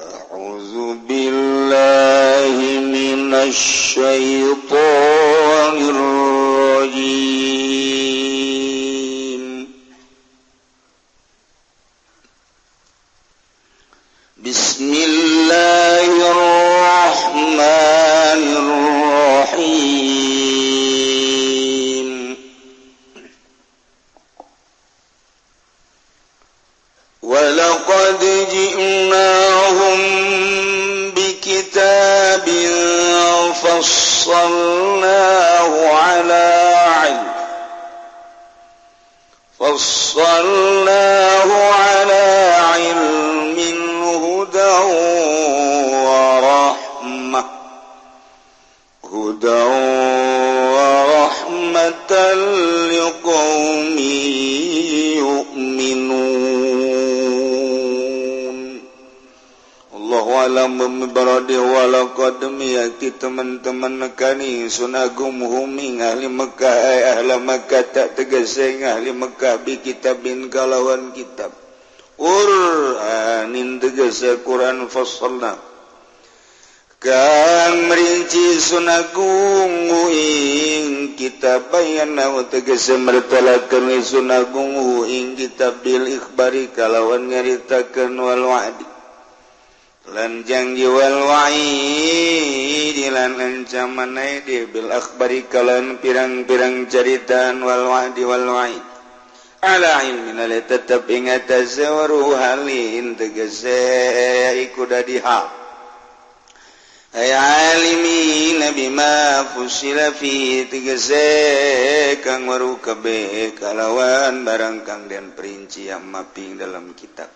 أعوذ بالله من الشيطان الرجيم bin kalawan kitab. Quranin tegese Quran fassalna Kang merinci sunagungu ing kitab bayana tegese mertalakeun sunagungu ing kitab bil ikhbari kalawan nyaritakeun wal wa'di. Lan janji wal wa'idi lan ancaman bil akhbari kalan pirang-pirang ceritaan wal wa'di wal wa'id. tetap ingat Halin tegesekudiha ayalimi nabima fusilafi tegese kang waru kebe kalawan barang kang dan perinci yang mapping dalam kitab.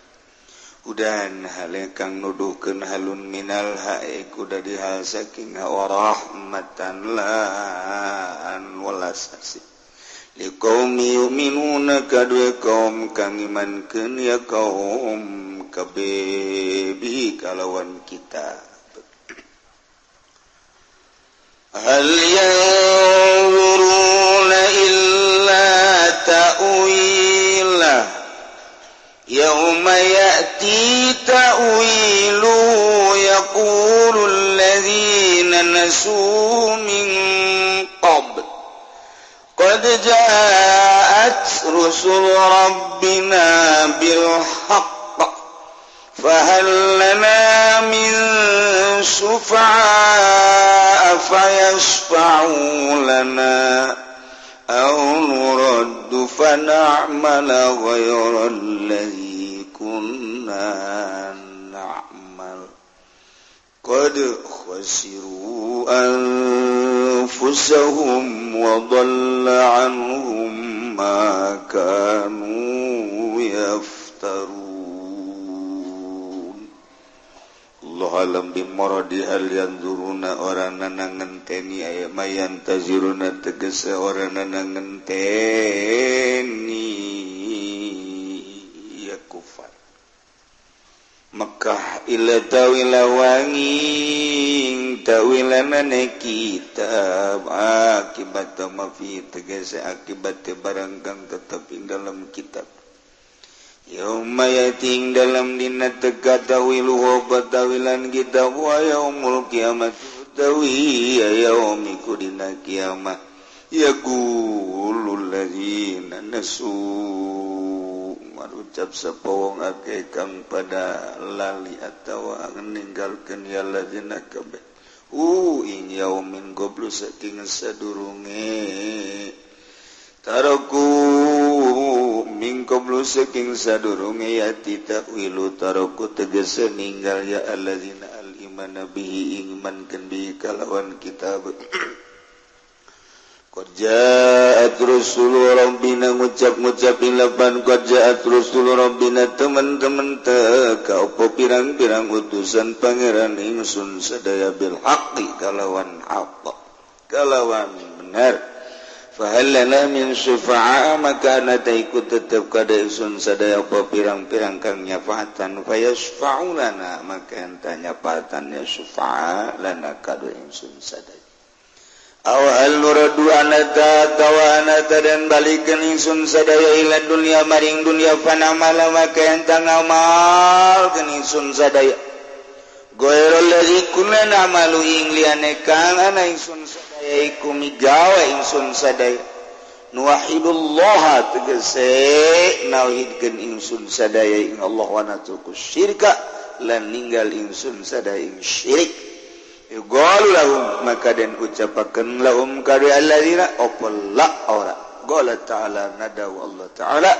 Udan hale kang nuduhkeun halun minal hae kuda dihal saking warahmatan la an walasasi kaum minun kadue kaum kangiman kenya kaum kabebi kalawan kita. Hal yanzuruna illa ta'wila yawma ya'ti ta'wilu yaqulu alladhina nasu min قد جاءت رسل ربنا بالحق فهل لنا من شفعاء فيشفعوا لنا أو نرد فنعمل غير الذي كنا قد خسروا أنفسهم وضل عنهم ما كانوا يفترون alam bimoro di hal yang turuna orang nana ngenteni aya mayan taziruna tegese orang nana Makkah ila tawilawangi tawila mana kitab akibat mafi tegese akibat barangkang tetap ing dalam kitab. Yauma yating dalam dina teka tawilu hoba tawilan kita wa yaumul kiamat tawi ya yaumiku dina kiamat. Yaqulul ladzina nasu. manucap sapowong ake kang pada lali atawa meninggalkan ya lazina kabeh Uh, in yaumin goblu saking sadurunge. Taraku min saking sadurunge ya titawilu taroku tegese ninggal ya alladzina al iman bihi iman bi kalawan kitab. Qad rusulu rabbina ngucap-ngucapin lapan. Qad ja'at rusulu rabbina teman-teman teka Opo pirang-pirang utusan pangeran ingsun Sadaya bil haqi kalawan haqqa Kalawan benar. Fahalana min syufa'a maka anata ikut tetap kada ingsun Sadaya opo pirang-pirang kang nyafatan. Fayasfa'u lana maka anta nyafatan ya syufa'a lana kada ingsun sadaya awalnurtawa dan balikan insun sadaya ila dunia maring dunia panamala maka entang amal keningsun sadaya. Goerol dari kuna nama lu ingliane kangan insun sadaya iku migawa ingsun sadaya. Nuwahidullah tegese nauhidkeun insun sadaya ing Allah wa natuku syirka lan ninggal ingsun sadaya ing syirik. maka dan ucapakan laum Allah ta'ala nadaw Allah ta'ala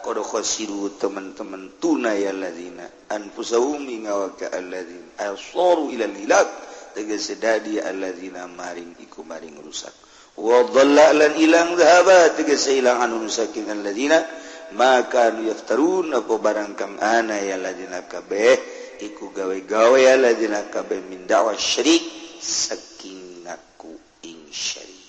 qadkhasiru teman-teman tunai alladzina anfusahum ngawaka alladzina asaru ila lilab tegese dadi alladzina maring iku maring rusak. Wa dhalla lan ilang dhahaba tegese ilang anu rusakin alladzina maka yaftarun apa barang kang ana ya alladzina kabeh iku gawe-gawean lajinakabeh mindawa Syrik saking ngaku ing syirik.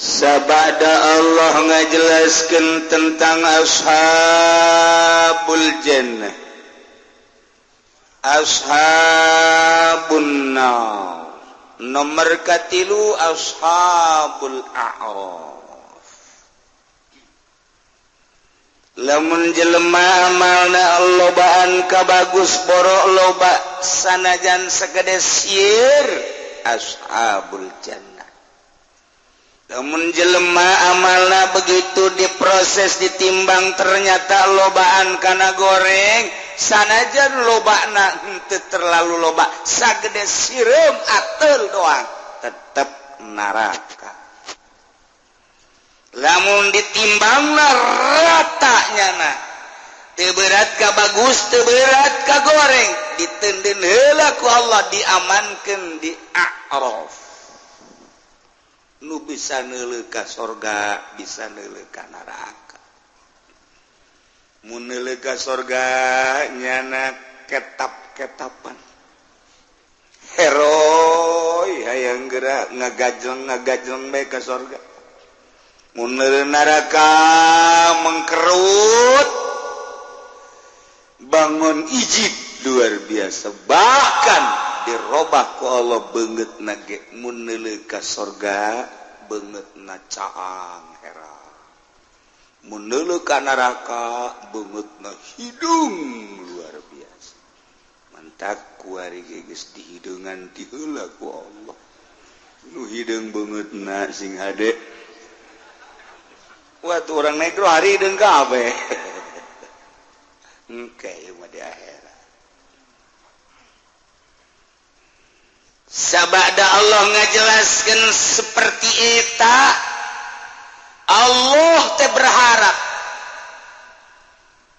Sabada Allah ngajelaskan tentang ashabul jannah. Ashabun nar. Nomor katilu ashabul a'raf. lamun jelema amalna lobaan kabagus boro loba sanajan segede sir ashabul jannah. Lamun jelema amalna begitu diproses ditimbang ternyata lobaan kana goreng sanajan lobana henteu terlalu loba sagede sireum ateul doang tetep neraka lamun ditimbang ratanya nah. Teberat ka bagus teberat ka goreng. Ditenden helaku Allah diamankan di a'raf. Nu bisa neleka ka sorga bisa neleka ka neraka. Mun neleka ka sorga nyana ketap-ketapan. Heroi hayang gerak ngagajeng ngagajeng mereka ka sorga. neraka mengkerut. Bangun ijib luar biasa. Bahkan dirobahku Allah banget nage meneleka sorga banget nacaang hera. Meneleka neraka banget na hidung luar biasa. Mantap kuari geges di hidungan dihula ku Allah. Nu hidung banget na sing hadek waktu orang negro hari hidung kabe Oke, mau di akhir. sabada Allah ngajelaskan seperti eta Allah teh berharap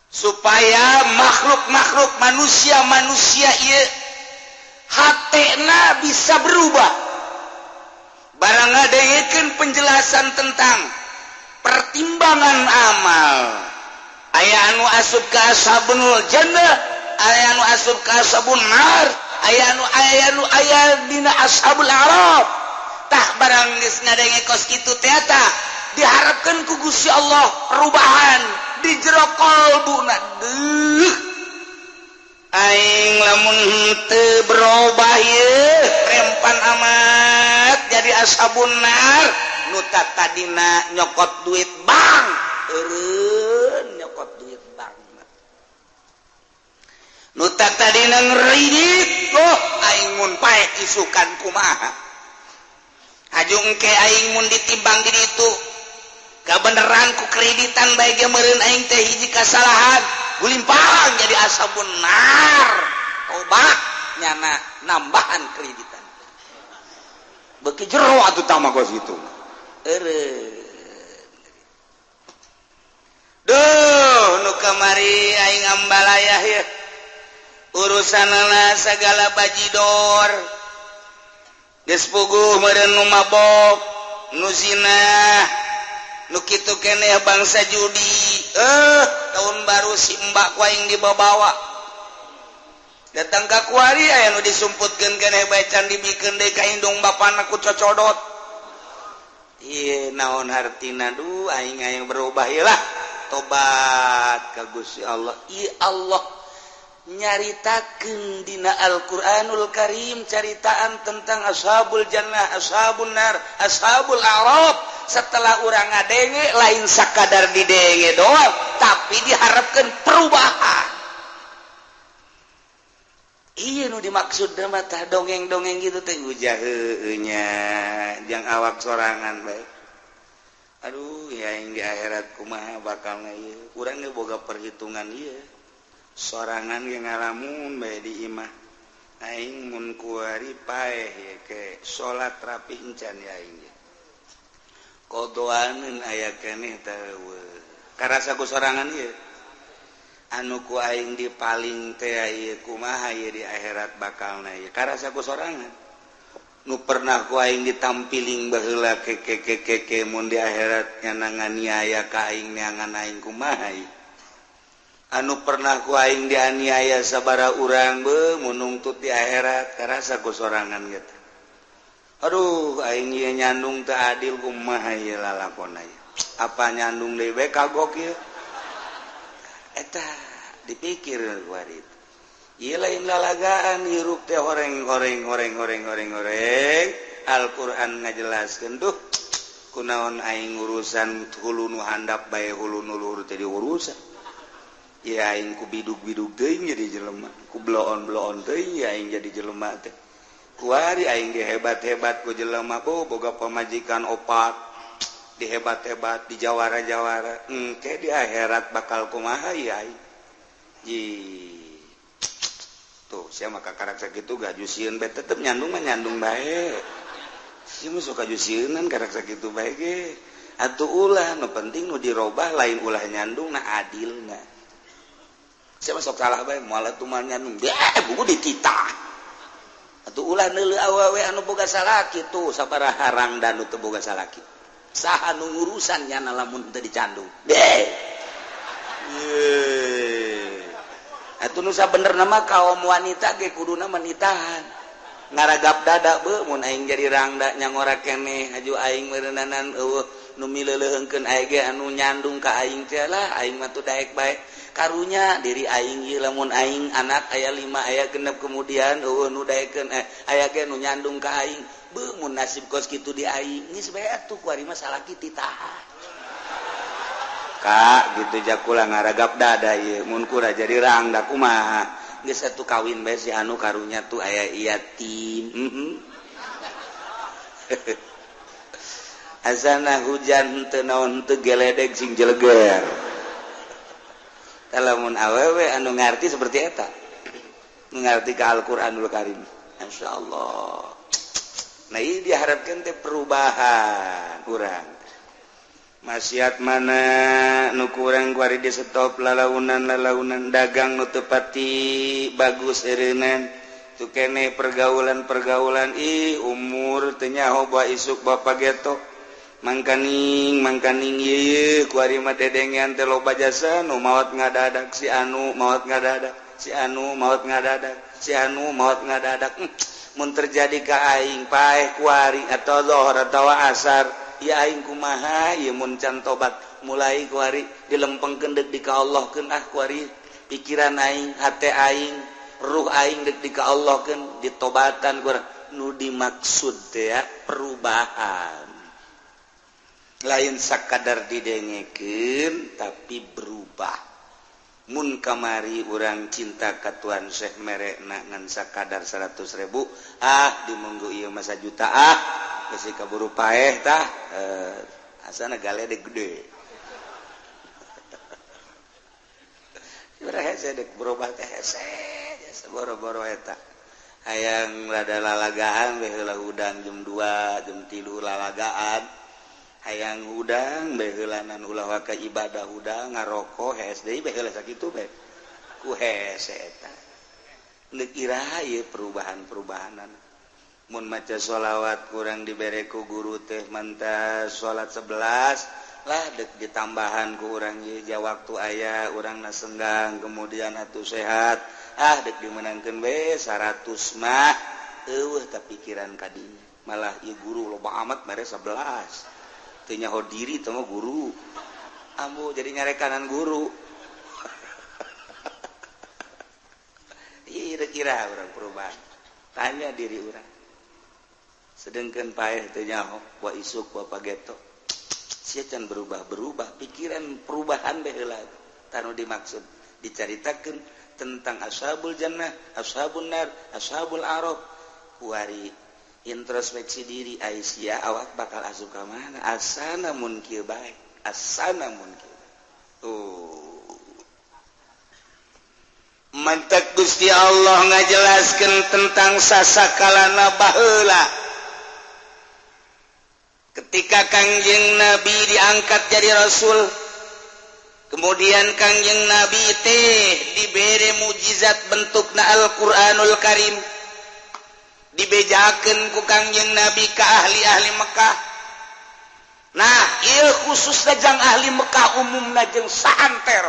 supaya makhluk-makhluk manusia-manusia ia hatena bisa berubah barang ngadayekeun penjelasan tentang pertimbangan amal. Aya anu asub kasabenul jannah aya anu asub kasabunnar aya anu aya anu aya dina ashabul arab. Tah barang geus ngadenge kos kitu teh eta diharapkeun ku Gusti Allah perubahan di jero qalbuna deuh aing lamun teu berubah ye rempan amat jadi ashabun nar. nuta tadina nyokot duit Bang. Nyokot duit Bang. Nuta oh, paek isukan kumaha. Ajung ke Aingmun ditimbang di itu kebenaranku kreditan baik aing teh hiji kesalahan gulimpang jadi asa benar. Obat nyana nambahan kreditan. Beki jero atuh tama gos itu Duh nu kamari aing ambalaya ya. Urusan segala bajidor gespugu nu mabok nuzina nukitu kene bangsa judi. Eh tahun baru si mbak kuing dibawa. datang ke kuari aya nu disumputkan kene bacan dibikin ka indung bapana ku cocodot. naon hartinaduh aing aing berubah lah. Tobat ka Gusti Allah. I Allah. Nyaritakeun dina Alquranul Karim caritaan tentang ashabul jannah ashabun nar ashabul arab. Setelah orang ngadenge lain sakadar didenge doang. Tapi diharapkan perubahan. Iya nu dimaksud mata dongeng-dongeng gitu teh uh, ujahnya uh, uh, yang awak sorangan baik. Aduh ya yang di akhirat kumaha bakal ngayeu. Urang ge boga perhitungan ieu. Sorangan ge ngalamun bae di imah. Aing mun kuari paeh ya ke salat rapih encan ya aing. Kodoaneun aya keneh tahu Karasa ku sorangan ieu. anuku aing di paling kuma di akhirat bakal na karasaku sorangan. Nu pernah kuing ditampiling baheula ke ke ke mun di akhirat akhiratnya ka kaing neangan kumahai anu pernah kuing dianiaya sabara urang be menungtut di akhirat karasaku sorangan gitu Aduh aing nyandung teu adil kumaha ieu lalakon apa nyandung dewek kagokil eta dipikir itu lain lalagaan hirup teh goreng goreng goreng goreng goreng goreng Alquran ngajelaskan duh kunaon aing urusan hulu nu handap bae hulu nuluhur jadi urusan ya aing ku biduk biduk teuing jadi jelema ku bloon bloon teuing ya aing jadi jelema teh. Kuari aing ge hebat hebat ku jelema ku boga pemajikan opat. dihebat-hebat di Jawara-jawara hmm, engke di akhirat bakal kumaha yai ji. Tuh saya maka karakter gitu gak jusieun bae tetep nyandung mah nyandung bae. Si mah suka jusienan karakter gitu bae ge. Atuh ulah nu penting nu dirobah lain ulah nyandung nah adil nah saya masuk salah bae moal tuh mah nyandung. Bae buku dititah atuh ulah neuleuh awewe anu boga salaki tuh sabaraha harang nu teu boga salaki sahan urusan na lamun teu dicandu atuh nusa bener nama kaum wanita ge kuduna menitahan. Ngaragap dada be mun aing jadi rangda nyangora keneh haju aing meureunanan eueuh nu mileuleungkeun aing ge anu nyandung ka aing teh lah aing mah teu daek bae. Karunya diri aing ieu lamun aing anak aya lima aya genep kemudian eueuh nu daekeun eh, aya ge nu nyandung ka aing. Be mun nasib kos kitu di aing. Geus bae atuh ku ari mah salaki titahan Kak gitu jakula ngaragap dada ye mun kura jadi rang dak kumaha. Geus satu kawin bae si anu karunya tuh aya yatim mm -hmm. asana hujan teu naon teu geledeg sing jeleger. Lamun awewe anu ngarti seperti eta. Ngarti ke Al-Qur'anul Karim. Insyaallah Nah ini diharapkan teh perubahan kurang. Maksiat mana nu kurang kuari di stop lalaunan lalaunan dagang nu tepati bagus irinan tu kene pergaulan pergaulan ih umur tenya hoba isuk bapak geto mangkaning mangkaning ye kuari mah dedengean teh loba jasa nu maot ngadadak si anu maot ngadadak si anu maot ngadadak si anu maot ngadadak. Hmm. terjadi ka aing paeh kuari atau lohor atau asar aing kumaha muncan tobat. Mulai kuari dilempeng kendek di ka Allah ke ah kuari pikiran naing hate aing ruh aing dek di ka Allah ke ditobatan kurang nu dimaksud ya perubahan. Lain sakadar didengeken tapi berubah. Mun kamari urang cinta katuan Syekh merek nangansa kadar 100.000 ah dimunggu ia masa juta ah. Besi kaburu paehtah eh, asana gale de gede. Berubah teh hese boro-boro eta. Hayang lada lalagaan weh udang jam 2 jam 3 lalagaan hayang udang behelanan ulah waka ibadah udang ngarokok HSD behela sakitu be. Ku hese eta. Leuk iraha ieu perubahan-perubahanan. Mun maca sholawat kurang dibereku guru teh mantas sholat 11 lah dek ditambahan ku urang ieu ja waktu aya orang nasenggang kemudian atuh sehat. Ah dek dimenangkeun be 100 mah eueuh tapi pikiran kadinya. Malah ieu guru loba amat bare 11 nyaho diri temu guru. Ambu jadi nyare kanan guru. Kira-kira orang perubahan. Tanya diri orang. Sedangkan payah teu nyaho wa isuk wa pageto. Sia can berubah-berubah pikiran perubahan baheula tanu dimaksud diceritakan tentang ashabul jannah ashabun nar ashabul arab wari introspeksi diri Aisyah awak bakal asu ka mana? Asana mungkin baik asana mungkin tuh. Mantak Gusti Allah ngajelaskan tentang sasakalana baheula. Ketika Kangjeng Nabi diangkat jadi rasul kemudian Kangjeng Nabi teh diberi mujizat bentukna Al-Qur'anul Karim. dibejaken ku Kangjeng Nabi ke ahli-ahli Mekkah. Nah, ieu khususna jang ahli Mekkah umumna jeung saanter.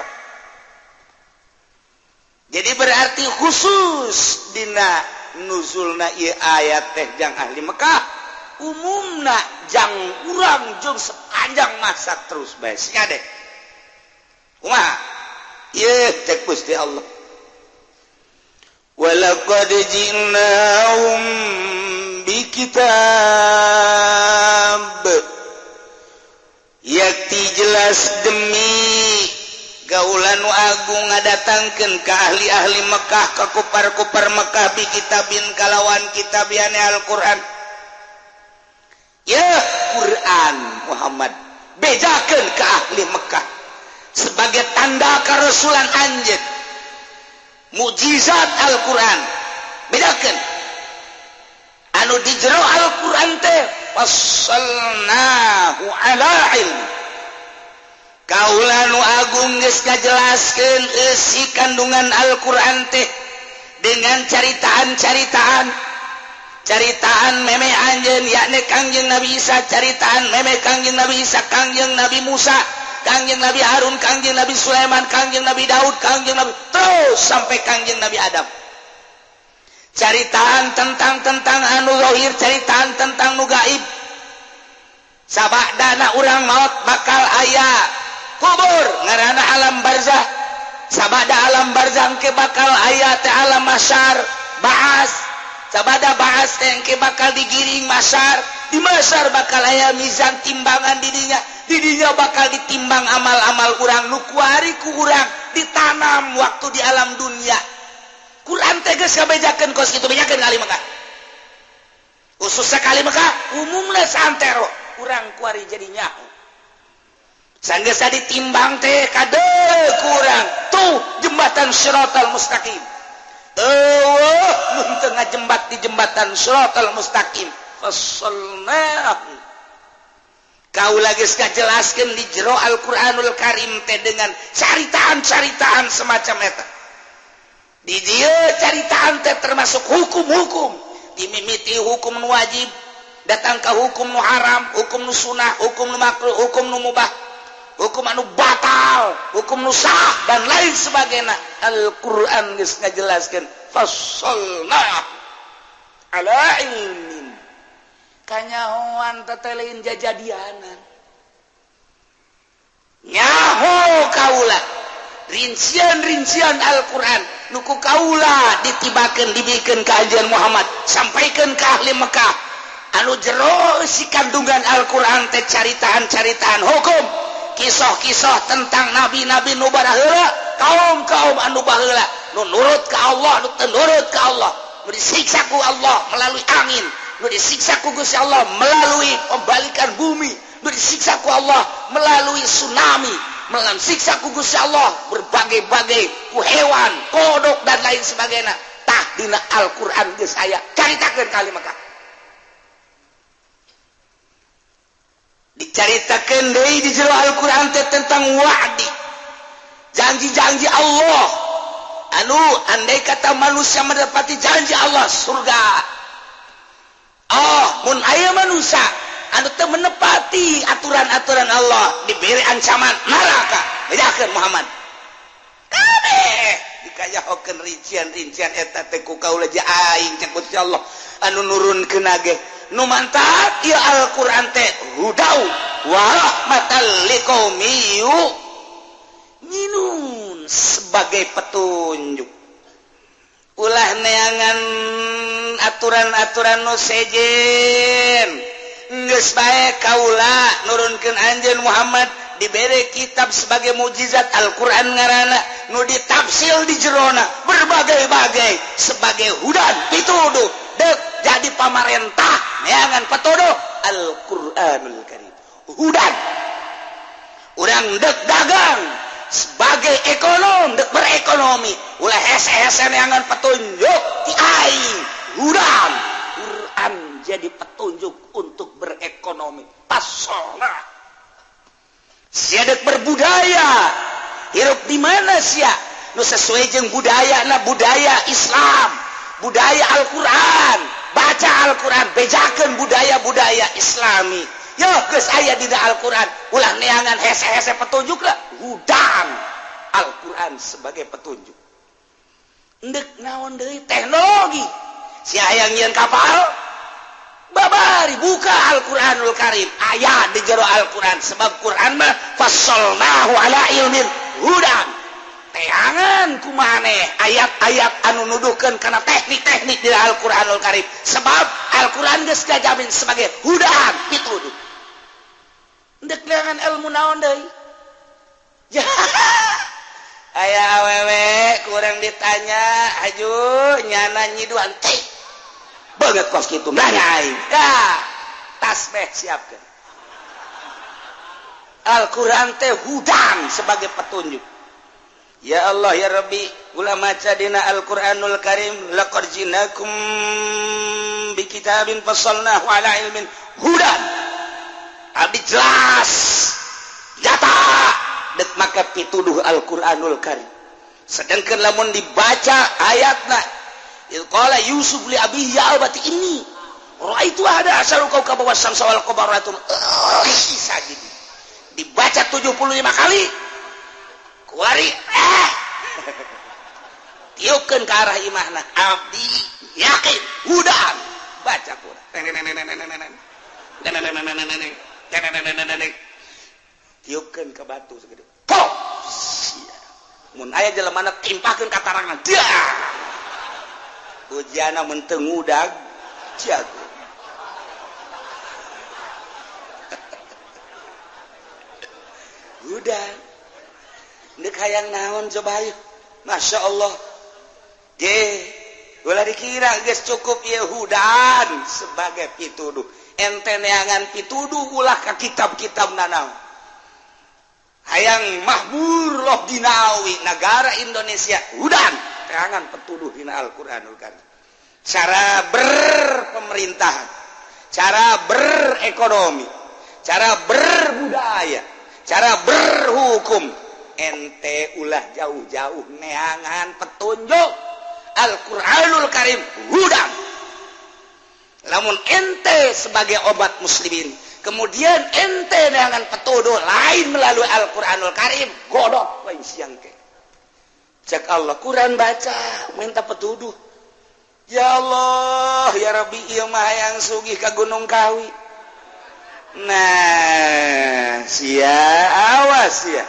Jadi berarti khusus dina nuzulna ieu ayat teh jang ahli Mekkah umumna jang urang jeung sepanjang masa terus bae sia deh. Kumaha? Ieu cek Gusti Allah. ولقد جئناهم بكتاب. yakti jelas demi gaulan Agung ngadatangkan ke ahli-ahli Mekkah ke kupar-kupar Mekkah bi kitabin kalawan kitabiane Al-Qur'an. Ya Quran Muhammad bejakan ke ahli Mekkah sebagai tanda kerasulan anjeun. mukjizat Alquran. Bedakan. Anu dijro Alquran teh kaulanu Agung jelaskan isi kandungan Alquran teh dengan caritaan-caritaan. Caritaan meme Anjen yakni Kangjeng Nabi Isa caritaan meme Kangjeng Nabi Isa Kangjeng Nabi Musa. Kangjeng Nabi Harun, Kangjeng Nabi Sulaiman, Kangjeng Nabi Daud, Kangjeng Nabi terus sampai Kangjeng Nabi Adam. Caritaan tentang tentang anu rohir, caritaan tentang nu gaib. Sabak dana urang maut bakal ayah kubur ngarana alam barzah. Sabada alam barzah ke bakal ayah teh alam masyar, baas. Sabada baas teh ke bakal digiring masyar, di masar bakal aya mizan timbangan dirinya. Dirinya bakal ditimbang amal-amal urang. Nukuari ku urang ditanam waktu di alam dunia. Quran tegas kabejakan kos itu bejakan kali maka. Khusus sekali maka umumnya santero urang kuari jadi nyahu sanggesa ditimbang teh kade kurang tuh jembatan syiratal mustaqim. Oh, tengah jembat di jembatan syiratal mustaqim. kau lagi jelaskan di jero Alquranul Karim teh dengan caritaan-caritaan semacam eta. Di dia caritaan teh termasuk hukum-hukum. Dimimiti hukum wajib datang ke hukum nu haram hukum nu sunnah hukum nu makruh hukum nu mubah hukum anu batal hukum nusah dan lain sebagainya. Alquran geus ngajelaskeun fasolna ala ilmi. kanyahoan tetelein jajadianan nyaho kaula. Rincian-rincian Alquran. Nuku kaula ditibakan dibikin kajian Muhammad. Sampaikan ke ahli Mekah. Anu jero si kandungan Alquran teh caritaan-caritaan hukum. Kisah-kisah tentang nabi-nabi nubarahula kaum kaum anu bahula nurut ke Allah nurut ke Allah. Berisiksaku Allah melalui angin. disiksa kugus Allah melalui pembalikan bumi. Disiksaku Allah melalui tsunami. Melam siksa kugus Allah berbagai-bagai ku hewan kodok dan lain sebagainya. Tahdina Alquran ke saya ceritakan kali maka. Diceritakan dari di jero Alquran tentang wa'di. Janji-janji Allah. Anu andai kata manusia mendapati janji Allah surga. Oh manusia teu menepati aturan-aturan Allah diberi ancaman. Neraka bedakan Muhammad. Allah. Anu nurun ke nu mantap ya Alquran teh hudau. Warahmatan liqaumi minun sebagai petunjuk. ulah neangan aturan-aturan nusejen baik kaula nurunkan anjeun Muhammad diberi kitab sebagai mukjizat Alquran ngarana Nudi tafsil di Jerona berbagai-bagai sebagai hudan pituduh dek jadi pamarentah neangan petuduh Alquranul Karim. Hudan. Urang dek dagang. sebagai ekonom dek berekonomi ulah SSN yang petunjuk ti aing Quran Quran jadi petunjuk untuk berekonomi. Pasona siadek berbudaya. Hirup di mana sia? Nu sesuai jeung budaya na budaya Islam. Budaya Al-Qur'an. Baca Al-Qur'an. Bejakan budaya-budaya Islami. yo aya di Alquran. Ulang neangan hese-hese petunjuklah hudang Alquran sebagai petunjuk. Ndek naon deui? Teknologi. Si hayang nyeun kapal babari buka Al-Qur'anul Karim. Ayat di jero Al-Qur'an. Sebab Qur'an mah fasalnahu ala ilmin. Hudan teangan kumaneh ayat-ayat anu nuduhkan karena teknik-teknik di Alquranul Karim. Sebab Alquran jamin sebagai hudan itu dengan ilmu naon ya. Aya awewe kurang ditanya. Aju nyana nyiduan. Teh banget kos gitu nanyain ya tasbih siapkan Al-Quran teh hudang sebagai petunjuk. Ya Allah ya Rabbi ulama cadina Al-Quranul Karim laqad jinakum bi kitabin fasalnahu ala ilmin hudan. Abdi jelas nyata. Dek maka pituduh Al-Quranul Karim. Sedangkan lamun dibaca ayatna qala Yusuf li abi ya abati ini itu ada asal kau kabawasam sawal qabaratum dibaca 75 kali wari. Eh. tiupkan ke arah imahna abdi yakin. Hudan baca Quran. Tiukan ke batu segede. Pok. Mun aya jelemana timpakeun katarangan dia. Menteng mentengudag jago. Hudan Ndek hayang naon coba ayo. Masya Allah. Ye, ulah dikira guys cukup ya hudan sebagai pituduh. Ente neangan pituduh ulah ke kitab-kitab nanau. Hayang mahmur loh dinawi negara Indonesia hudan terangan petuduh dina Al-Quranul Karim. Cara berpemerintahan, cara berekonomi, cara berbudaya, cara berhukum, ente ulah jauh-jauh neangan petunjuk. Alquranul Karim hudang. Namun ente sebagai obat muslimin kemudian ente dengan petuduh lain melalui Al-Quranul Karim godok lain siang ke. Cek Allah Quran baca minta petuduh. Ya Allah ya Rabbi iya mah yang sugih ke Gunung Kawi. Nah sia awas ya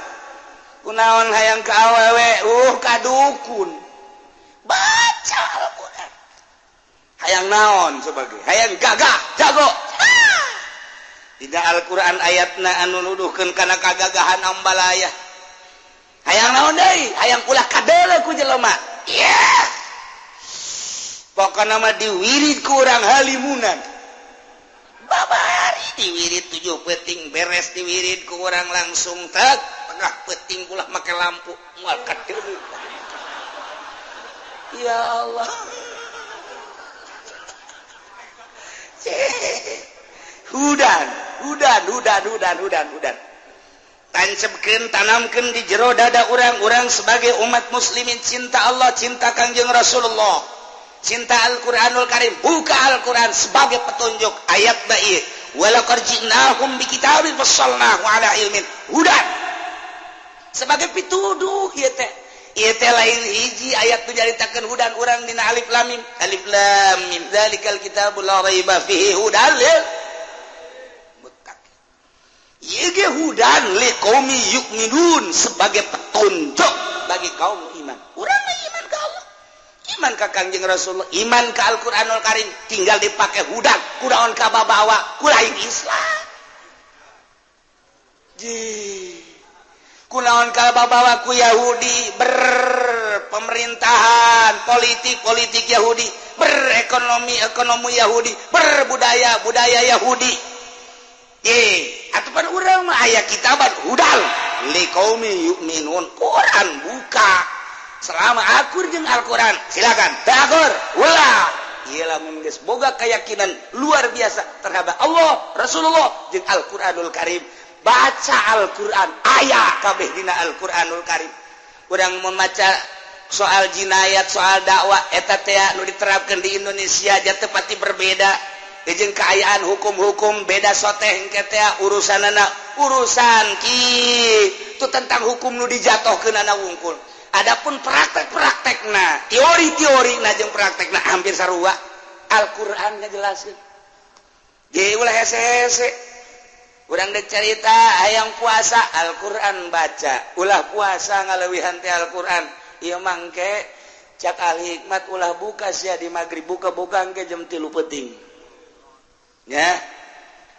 kunaon hayang ke awewe? Uh kadukun. Baca Al-Quran. Hayang naon sebagai? Hayang gagah jago. Ah! Tidak Al-Quran ayatna anu nuduhkan karena kagagahan ambalaya. Hayang naon deh? Hayang ulah kadele ku jelema. Yeah. pokoknya nama diwirid kurang halimunan. Babari diwirid tujuh peting beres diwirid kurang langsung tak tengah peting ulah make lampu. Mual kadele ya Allah. Hudan hudan hudan hudan hudan hudan. Tancapkan tanamkan di jero dada orang-orang sebagai umat muslimin. Cinta Allah cinta kangjeng Rasulullah. Cinta Al-Quranul Karim. Buka Al-Quran sebagai petunjuk ayat baik. Walaqad ji'nahum bi kitabin fassalnahu ala ilmin. Hudan sebagai pituduh lain hiji ayat tu menjaritakan hudan orang Dina Alif lamim Alif lamin dalikal kita hudan yukminun sebagai petunjuk bagi kaum iman. Orang iman ke Allah. Iman ke kanjeng Rasulullah. Iman ke Al-Qur'anul Karim. Tinggal dipakai hudan. Kudaon ka babawa? Kulain Islam. Jee. kunaon kalbabawaku Yahudi? Berpemerintahan politik-politik Yahudi. Berekonomi ekonomi Yahudi. Berbudaya budaya Yahudi. Eh ataupun urang mah aya kitabat hudal liqaumi yu'minun. Quran buka. Selama akur jeung Al-Qur'an. Silakan. Takur ulah ialah lamun geus boga keyakinan luar biasa terhadap Allah Rasulullah jeung Al-Qur'anul Karim. baca Alquran. Ayaah kabeh dina Alquranul Karim. Kurang membaca soal jinayat soal dakwah. Eteta nu diterapkan di Indonesia aja tepati berbeda. Izin keayaan hukum-hukum beda soteng urusan anak urusan Ki itu tentang hukum nu dijatuh ke nana wungkul. Adapun praktek-praktek nah teori-teori najeng praktek nah hampir sarua Alquran ngejelasin. Jadi ulah hese-hese. kurang dicerita ayam puasa Alquran baca. Ulah puasa ngalewihanti Alquran. Ia mangke cak al hikmat ulah buka sih di magrib buka bukan ke jam tilu peting ya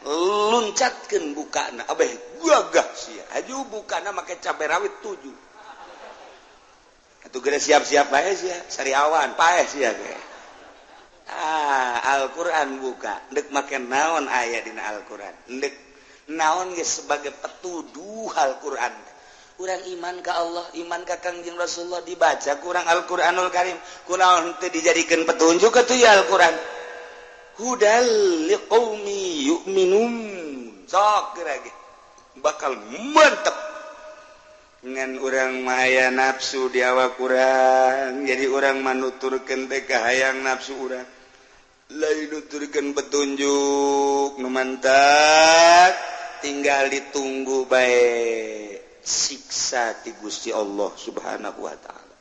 luncatkan buka na abeh gagah sia aju buka na make cabai rawit tujuh. Atau siap-siap bae sia sariawan pae sia ge. Ah Alquran buka. Dek make naon aya dina Alquran? Dek naon sebagai petuduh Alquran? Kurang iman ke Allah iman ka Kangjeng Rasulullah dibaca kurang Alquranul Karim. Kurang untuk dijadikan petunjuk ke tuh ya Alquran? Hudal liqaumi yu'minun. Sok lagi bakal mantep. Dengan orang maya nafsu di awak kurang jadi orang manuturkan teh hayang nafsu orang lain nuturkan petunjuk mantap. tinggal ditunggu baik siksa ti Gusti Allah subhanahu Wa ta'ala.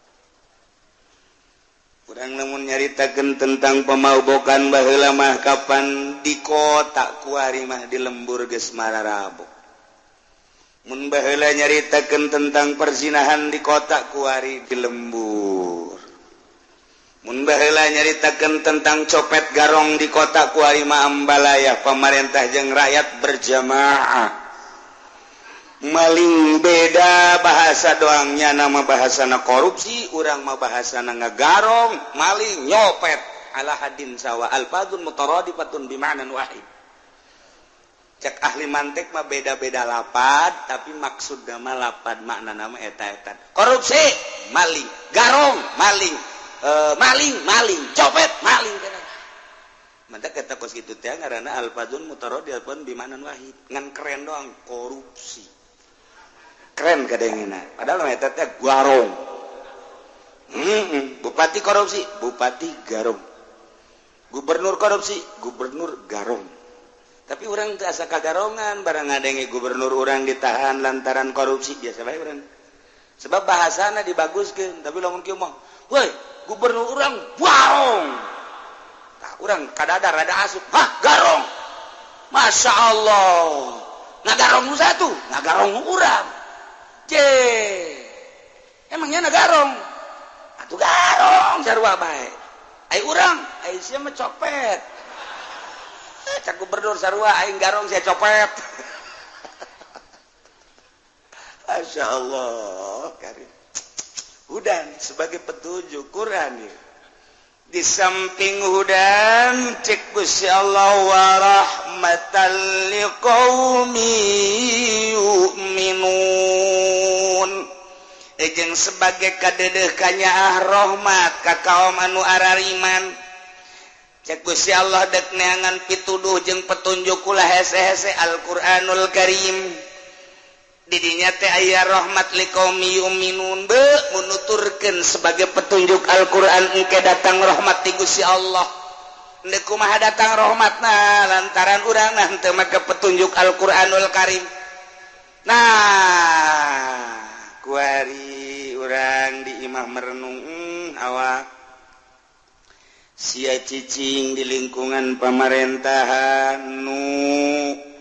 Kurang namun nyaritakan tentang pemaubokan bahlamah kapan di kotak kuarimah di lembur Gesmara Rabu Munbahla nyaritakan tentang perzinahan di kotak kuari di lembur. Munbahlah nyaritakan tentang copet garong di kota Kuarima Ambalaya pemerintah jeng rakyat berjamaah. Maling beda bahasa doangnya nama bahasana korupsi, urang mah bahasana ngagarong maling nyopet ala hadin sawa alfadun mutaradifatun bima'nan wahid. Cek ahli mantek mah beda-beda lapad, tapi maksud nama lapad makna nama eta-eta. Korupsi, maling, garong, maling, Uh, maling maling copet maling. Mantap kata kos gitu teh karena alfadun mutaro di alfadun bimanan wahid. Ngan keren doang korupsi. Keren kadangnya padahal eta teh garong mm bupati korupsi bupati garong. Gubernur korupsi gubernur garong. Tapi orang teh asa kagarongan barang ngadenge gubernur orang ditahan lantaran korupsi biasa baik orang sebab bahasana dibaguskan tapi lamun kieu mah woi gubernur orang warong tak orang kadadar ada asup. Hah garong? Masya Allah. Ngagarong nu satu? Ngagarong orang je emangnya nagarong? Atuh garong sarua bae. Ai urang? Ai sia mah copet. Cak gubernur sarua aing garong saya copet. Masya Allah karim hudan sebagai petunjuk Quran ya. di samping hudan cek Gusti Allah wa rahmatan liqaumi yu'minun. Ejeng sebagai kadedeh kanyaah rahmat ka kaum anu arariman. Cek Gusti Allah dek neangan pituduh jeung petunjuk kula hese-hese Al-Qur'anul Karim. didinya teh aya rahmat liqaumi yu'minun. Be nuturkeun sebagai petunjuk Al-Qur'an engke datang rahmat ti Gusti Allah. Ndek kumaha datang rahmatna? Lantaran urang nah teu make petunjuk Al-Qur'anul Karim. Nah kuari urang di imah merenung hmm, awak. Sia cicing di lingkungan pamarentahan nu.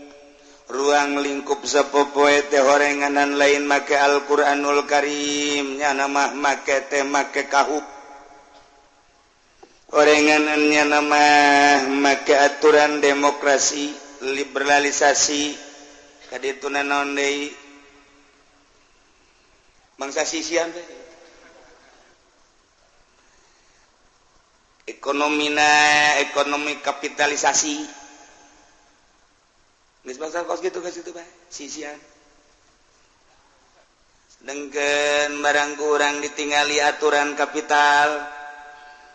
ruang lingkup sepopoe teh horenganan lain make Alquranul Karimnya nama make teh make kahub. Orenganannya nama make aturan demokrasi liberalisasi kadituna naon deui? Bangsa sisian teh. Ekonomina ekonomi kapitalisasi. denggen barang kurang ditinggali aturan kapital.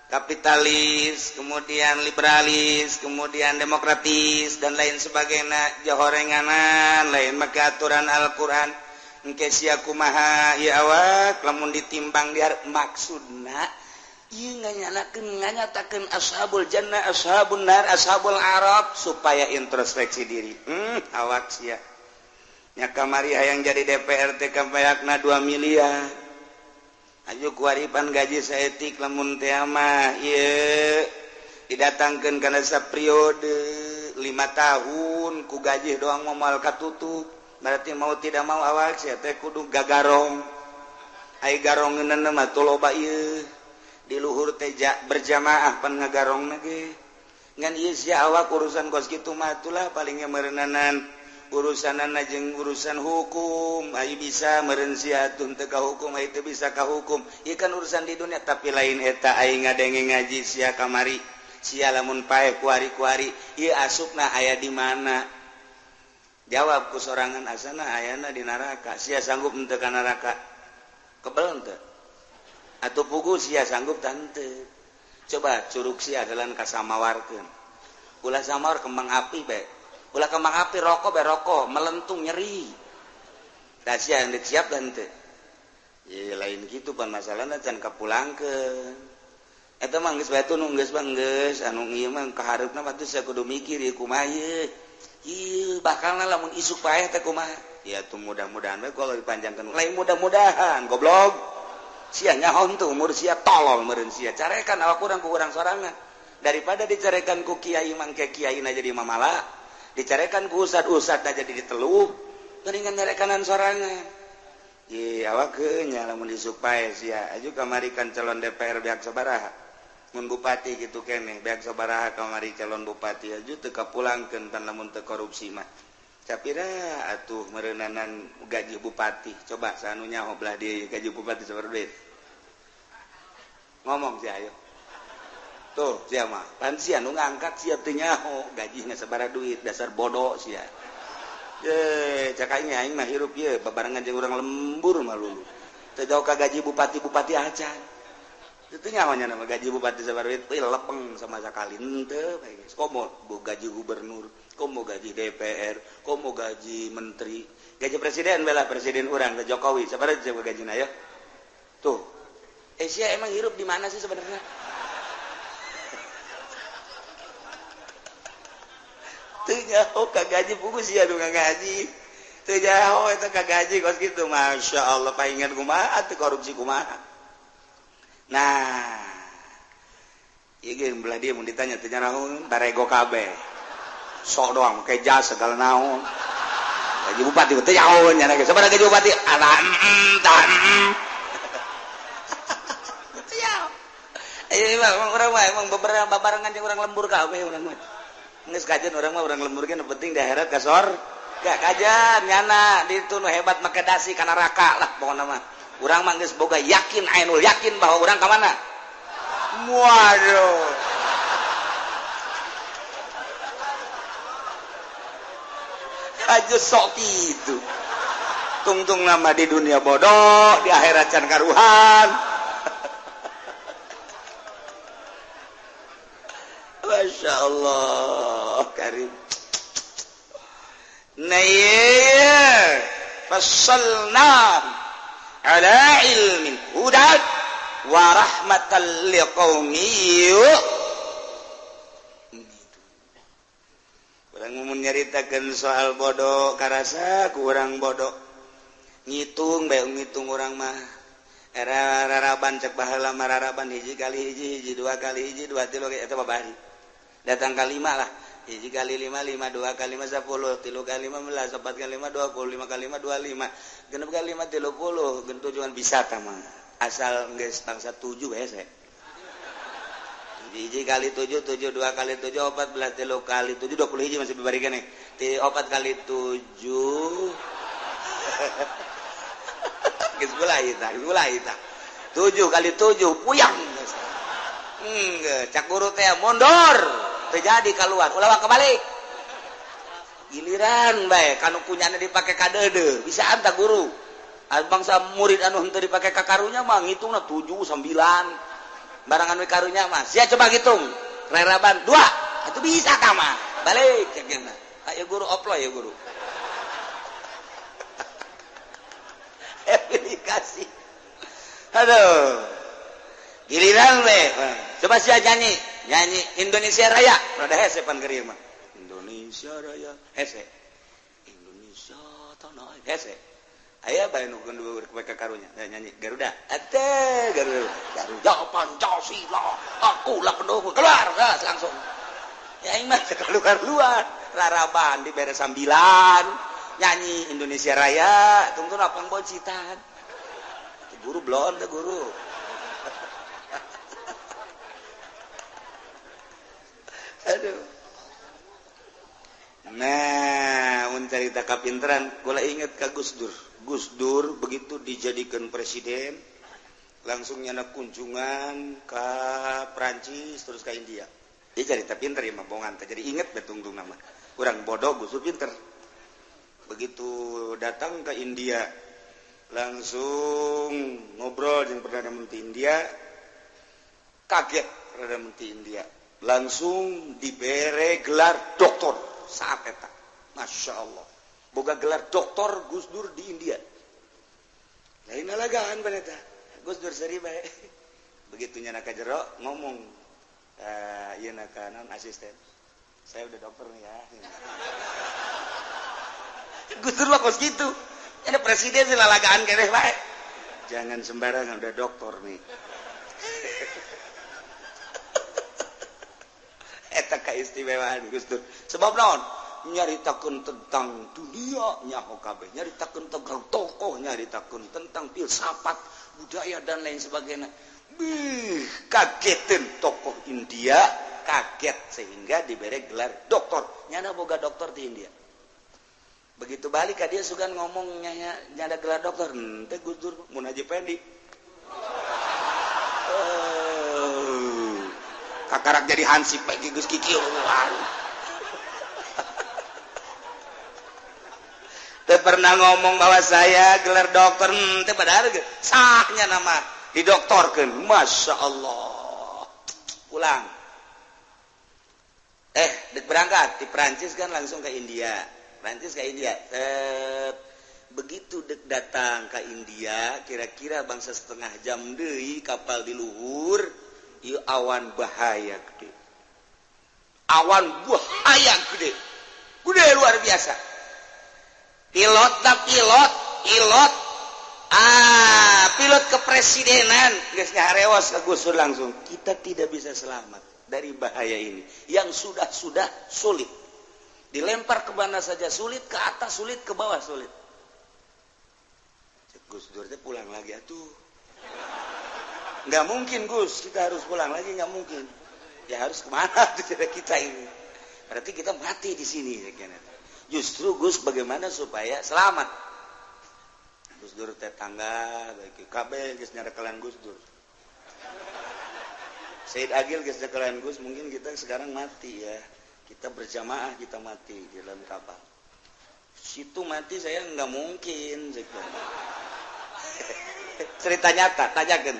Kapitalis kemudian liberalis kemudian demokratis dan lain sebagainya. Johorenganan lain maka aturan Alquran. Engkesiakumaha ya awak lamun ditimbang di maksudna nyatakan ashabul Jannah ashabun nar ashabul Arab supaya introspeksi diri. Hmm, awak sia. Nya kamari hayang jadi DPRT kampayakna 2 miliar. Aju kuaripan gaji saetik lamun teh mah ieu. Didatangkeun kana sapriode 5 tahun ku gaji doang moal katutup. Berarti mau tidak mau awak sia teh kudu gagarong. Ai garong neuneuh mah loba ieu. diluhur teja berjamaah pennegarong nege ngan isya awak urusan kos gitu matulah palingnya merenanan urusan anjeng urusan hukum. Ayu bisa merensiatun teka hukum itu bisa ka hukum. Ikan urusan di dunia tapi lain eta aing ngadenge ngaji sia kamari sia lamun pae kuari-kuari. Ieu asupna aya di mana? Jawab kusorangan asana ayana di neraka sia sanggup untuk neraka kebel teu atau pugu si sanggup tante. Coba curug si jalan ka samawarkeun. Ulah samar kembang api bae ulah kembang api rokok bae rokok. Melentung nyeri. Da yang hendak siap tante. Ya lain gitu pan masalahna can kapulangkeun. Eta mah geus batu nu geus bang geus. Anu ieu mah kahareupna mah saya kudu mikir ieu kumaha ieu? Ieu bakalna lamun isuk paeh teh kumaha? Ya tuh mudah-mudahan bae kalau dipanjangkan. Lain mudah-mudahan goblok. sianya hontu umur sia tolol meureun sia. Carekan awak kurang ku urang sorangan. Daripada dicarekan ku kiai mangke kiai na jadi mamala dicarekan ku usat usat na jadi diteluh mendingan nyarekanan sorangan. Ye awak nya lamun disupai sia. Aju kamarikan calon DPR beak sabaraha. Mun bupati gitu kene beak sabaraha kamari calon bupati. Aju teu kapulangkeun tan lamun teu korupsi mah. capira atuh merenanan gaji bupati. Coba sanunya hoblah di gaji bupati sebar duit. Ngomong sih ayo. Tuh siapa mah. Pan si anu ngangkat si nyaho. Gaji nggak duit dasar bodoh sia ya eh cakanya aing mah hirup ye. Babarengan jeung urang lembur mah lulu teu jauh ka gaji bupati-bupati acan itu nyawanya nama gaji bupati sabar itu lepeng sama sekali ente gitu. kok mau gaji gubernur kok mau gaji DPR kok mau gaji menteri? Gaji presiden bela presiden orang ke Jokowi. Sabar aja gaji naya ya? tuh. Eh, Asia emang hidup di mana sih sebenarnya? Tuh nyaho kagaji sih ya tuh gaji. Tuh nyaho itu kagaji kos gitu. Masya Allah pengen kumaha tuh korupsi kumaha. nah ditanya go kabeh sok doang keja segala naon lagi bupati teh jauh nyana ge sabaraha jadi bupati ala mm, mm, tan mm, Iya, eh, orang mah emang beberapa barengan yang orang lembur kabeh orang mah. Nges kajian orang mah orang lembur kan penting di akhirat kasor. Gak kajian nyana di nu hebat make dasi kana raka lah pokoknya mah. orang manggis boga yakin Ainul yakin bahwa orang kemana Waduh. Aja sok itu tungtung nama di dunia bodoh di akhirat can karuhan. Masya Allah Karim. Nah iya. ala ilmin hudad wa rahmatan liqaumi Kurang mun nyaritakeun soal bodoh karasa kurang bodoh. Ngitung bae ngitung urang mah. Era raraban cek baheula mararaban hiji kali hiji hiji dua kali hiji dua tilu eta babari. Datang kalima lah. Hiji kali lima lima dua kali lima sepuluh tilu kali lima belas empat kali lima dua puluh lima kali lima dua lima genap kali lima tilu puluh gentu cuma bisa tama asal nggak bangsa tujuh ya saya biji kali tujuh tujuh dua kali tujuh opat belas telu kali tujuh dua puluh hiji masih bibarikan nih. Di opat kali tujuh. Ita geus gula ita tujuh kali tujuh puyang. Hmm cak guru teh mundur terjadi keluar ulama kebalik. Giliran baik kan kunyanya dipakai kadede. Bisa anta guru. Bangsa murid anu henteu dipakai kakarunya mah ngitungna 7 9 barang anu karunya mah. Sia coba hitung reraban 2 itu bisa ka mah. Balik cenah ayo guru oploy ya guru. Aplikasi. Aduh. Giliran baik coba sia nyanyi nyanyi Indonesia Raya. Rada hese pangerir mah. Indonesia Raya. Hese. Indonesia tanah hese. Aya bae nu gendul ka karunya. Ya, nyanyi Garuda. Ate Garuda. Garuda. Pancasila akulah pendukung. Keluar gas langsung. Ya aing mah keluar keluar raraban di beres sambilan. Nyanyi Indonesia Raya. Tunggu lapang bocitan guru blon teh guru. nah mencerita kapinteran gua inget ke Gus Dur. Gus Dur begitu dijadikan presiden langsung nyana kunjungan ke Prancis terus ke India. Dia cerita pinter ya mabongan jadi inget betungtung nama. Kurang bodoh Gus Dur pinter. Begitu datang ke India langsung ngobrol dengan Perdana Menteri India. Kaget Perdana Menteri India. Langsung diberi gelar doktor. saat eta Masya Allah. Boga gelar doktor Gus Dur di India. Lain alagaan berita Gus Dur seri baik begitu nyanaka jero ngomong. Uh, iya kanan asisten. Saya udah dokter nih ya. Gus Dur mah kos gitu. Ada presiden silalagaan kene baik jangan sembarangan udah dokter nih. eta keistimewaan Gustur sebab naon? Nyaritakan tentang dunia nyaho kabeh nyaritakan tentang tokoh nyaritakan tentang filsafat budaya dan lain sebagainya. Bih, kagetin tokoh India kaget sehingga diberi gelar doktor. Nyana boga doktor di India. Begitu balik dia sugan ngomongnya nyada gelar dokter ente Gustur mun naji pendi. Kakarak jadi hansip bagi Gus Kiki. Pernah ngomong bahwa saya gelar dokter hmm, pada sahnya nama didoktorkan Masya Allah. Pulang. Eh dek berangkat. Di Perancis kan langsung ke India. Perancis ke India. Eh, begitu dek datang ke India kira-kira bangsa setengah jam deh kapal di luhur awan bahaya gede. Awan bahaya gede. Gede luar biasa. Pilot tak pilot pilot. Ah pilot kepresidenan. Guysnya harewas ke gusur langsung. Kita tidak bisa selamat dari bahaya ini. Yang sudah sudah sulit. Dilempar ke mana saja sulit ke atas sulit ke bawah sulit. Gus Dur pulang lagi atuh nggak mungkin Gus. Kita harus pulang lagi nggak mungkin. Ya harus ke mana tuh kita ini? Berarti kita mati di sini justru Gus bagaimana supaya selamat? Gus Dur tetangga bagi KB Gus nyara kalian Gus Dur. Said Agil Gus kalian Gus mungkin kita sekarang mati ya. Kita berjamaah kita mati di dalam kapal situ mati saya nggak mungkin cerita nyata tanyakan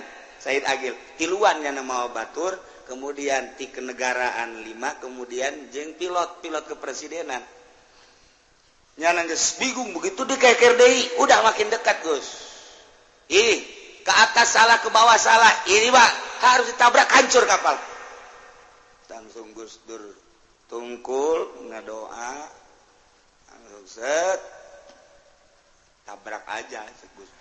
Said Agil. Tiluannya nama batur kemudian ti kenegaraan lima kemudian jeng pilot pilot kepresidenan. Bingung begitu di udah makin dekat Gus. Ini ke atas salah ke bawah salah ini Pak harus ditabrak hancur kapal. Langsung Gus Dur tungkul ngadoa set tabrak aja Gus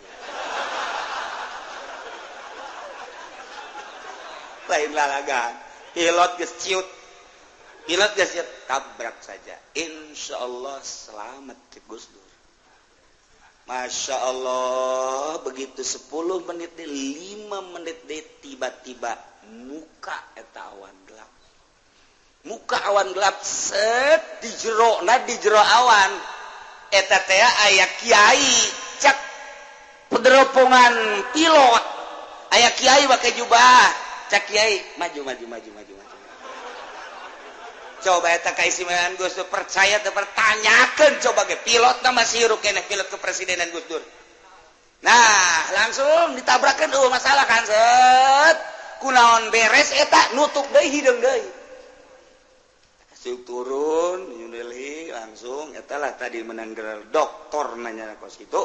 lain lalagan. Pilot geus ciut. Pilot gesiut tabrak saja. Insya Allah selamat cik Gus Dur. Masya Allah begitu 10 menit di 5 menit di tiba-tiba muka eta awan gelap. Muka awan gelap set di jero nah di jero awan. Eta teh aya kiai cek pederopongan pilot. Aya kiai pakai jubah. cak Kyai maju maju maju maju maju. Coba eta kaisimaan Gus Dur percaya teu pertanyakeun coba ge pilot nama sirup keneh pilot kepresidenan Gus Dur. Nah langsung ditabrakeun eueuh masalah kan set. Kunaon beres eta nutup deui hideung deui. Siuk turun nyundeli langsung etalah tadi menanggal dokter nanya kos itu.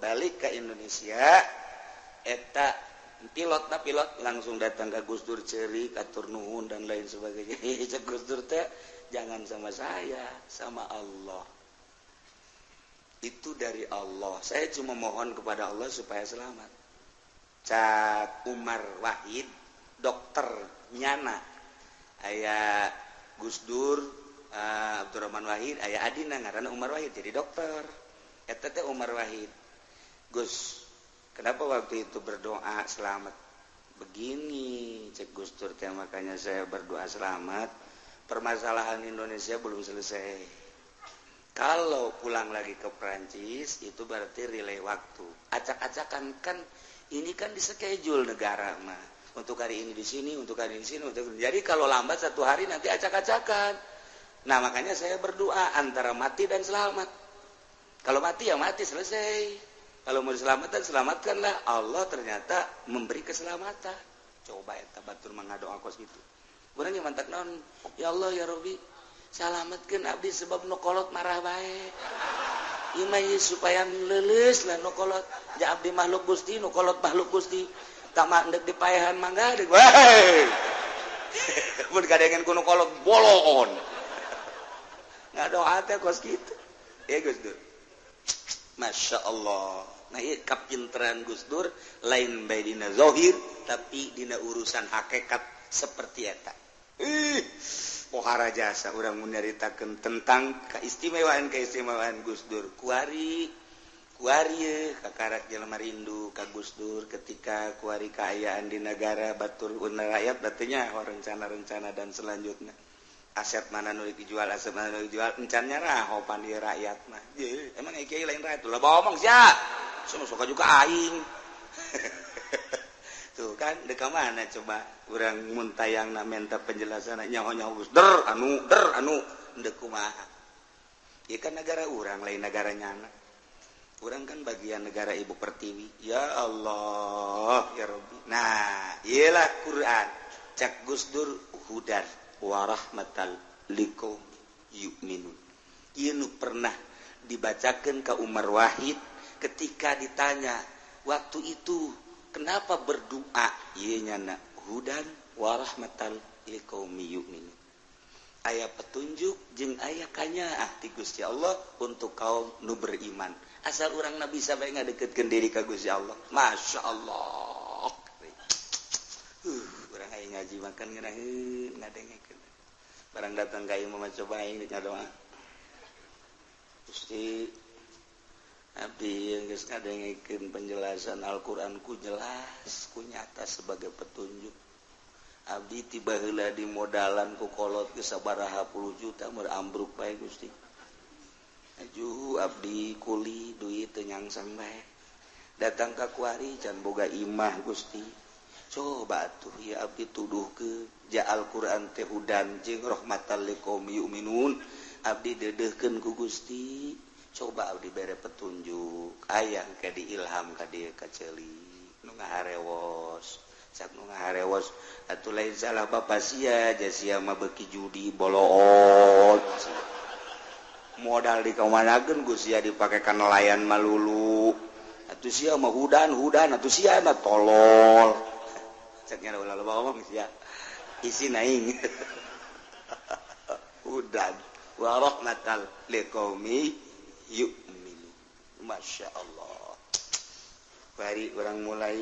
Balik ke Indonesia eta pilot nah pilot. Langsung datang ke Gus Dur ceri katur nuhun dan lain sebagainya. Cek Gus Dur teh jangan sama saya sama Allah. Itu dari Allah. Saya cuma mohon kepada Allah supaya selamat. Cat Umar Wahid dokter nyana. Ayah Gus Dur uh, Abdurrahman Wahid ayah Adina karena Umar Wahid jadi dokter. Etete Umar Wahid. Gus Kenapa waktu itu berdoa selamat? Begini cek Gustur teh makanya saya berdoa selamat. Permasalahan Indonesia belum selesai. Kalau pulang lagi ke Perancis itu berarti relay waktu. Acak-acakan kan ini kan di schedule negara mah untuk hari ini di sini untuk hari ini di sini untuk jadi kalau lambat satu hari nanti acak-acakan. Nah makanya saya berdoa antara mati dan selamat. Kalau mati ya mati selesai kalau mau diselamatkan selamatkanlah. Allah ternyata memberi keselamatan. Coba ya tabatur mengadoa kos gitu. Orang yang mantak non. Ya Allah ya Robi selamatkan abdi sebab nukolot marah baik imai supaya leles lah nukolot ya abdi makhluk gusti nukolot makhluk gusti. Tak mandek di payahan mangga dek wah pun kuno kolot bolon nggak doa teh kos gitu. Ya Gus Masya Allah nah, kapinteran Gusdur lain Baydina Zohir tapi Dina urusan hakekat seperti tak pohara jasa orang menderitakan tentang keistimewaan keistimewaan Gusdur kuari kuari kakarak jelma rindu ka Gusdur ketika kuari keayaan di negara batur unna rakyat batunya rencana-rencana dan selanjutnya. aset mana nu dijual aset mana nu dijual encannya rahopan di rakyat mah. Emang iki lain rakyat? Lah bohong sia. Semua suka juga aing. Tuh kan deka mana coba? Orang muntayang nak minta penjelasan nyawa nyawa gus der anu der anu. Dekumaha ya kan negara orang lain negara nyana orang kan bagian negara ibu pertiwi. Ya Allah ya Rabbi. Nah iyalah Quran. Cak Gus Dur hudar. warahmatal liko yukminun Inu pernah dibacakan ke Umar Wahid ketika ditanya waktu itu kenapa berdoa? Ianya nak hudan warahmatan liko yukminun ayat petunjuk jeng ayah kanya ah Gusti Allah untuk kaum nu beriman. Asal orang nabi sampai ngadeket diri ke Gusti Allah. Masya Allah. ngaji makan barang datang kayu coba cobainnya doa Gusti Abdi yang geus ngadengekeun penjelasan Al-Qur'an ku jelas ku nyata sebagai petunjuk. Abdi tiba heula di modalan ku kolot geus sabaraha puluh juta meur ambruk bae Gusti. Aju abdi kuli duit teu nyangsang bae. Datang ka kuari can boga imah Gusti. coba tuh ya Abdi tuduh ke ja Alquran teh hudan jeung rahmatan yu'minun. Abdi dedehkeun ku Gusti. Coba Abdi bere petunjuk ayang di diilham ka dieu ka ceuli. Nu ngaharewos sak nu ngaharewos. Atuh lain salah bapa sia ja sia mah beuki judi boloot modal di kamanageun ku sia dipake ka nelayan malulu atuh sia mah hudan hudan atuh sia mah tolol. ceknya ulah loba ngomong sih ya. Isi naing. Udan. Wa rahmatal liqaumi yu'minu. Masya Allah. Bari orang mulai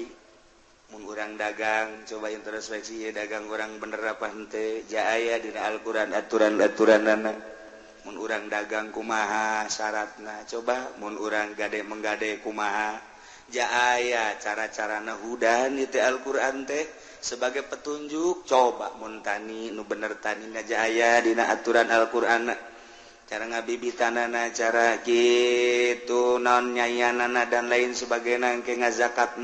mengurang dagang coba introspeksi ya dagang orang bener apa hente jaya di Al-Quran aturan-aturan anak mengurang dagang kumaha syaratna. Coba mengurang gade menggade kumaha. jaya cara-cara nahudan itu Alquran teh. Sebagai petunjuk coba montani nu bener tani Jaya dina aturan Alquran cara ngabibi tanana cara gitu non nyayanana dan lain sebagai nangke ngazakat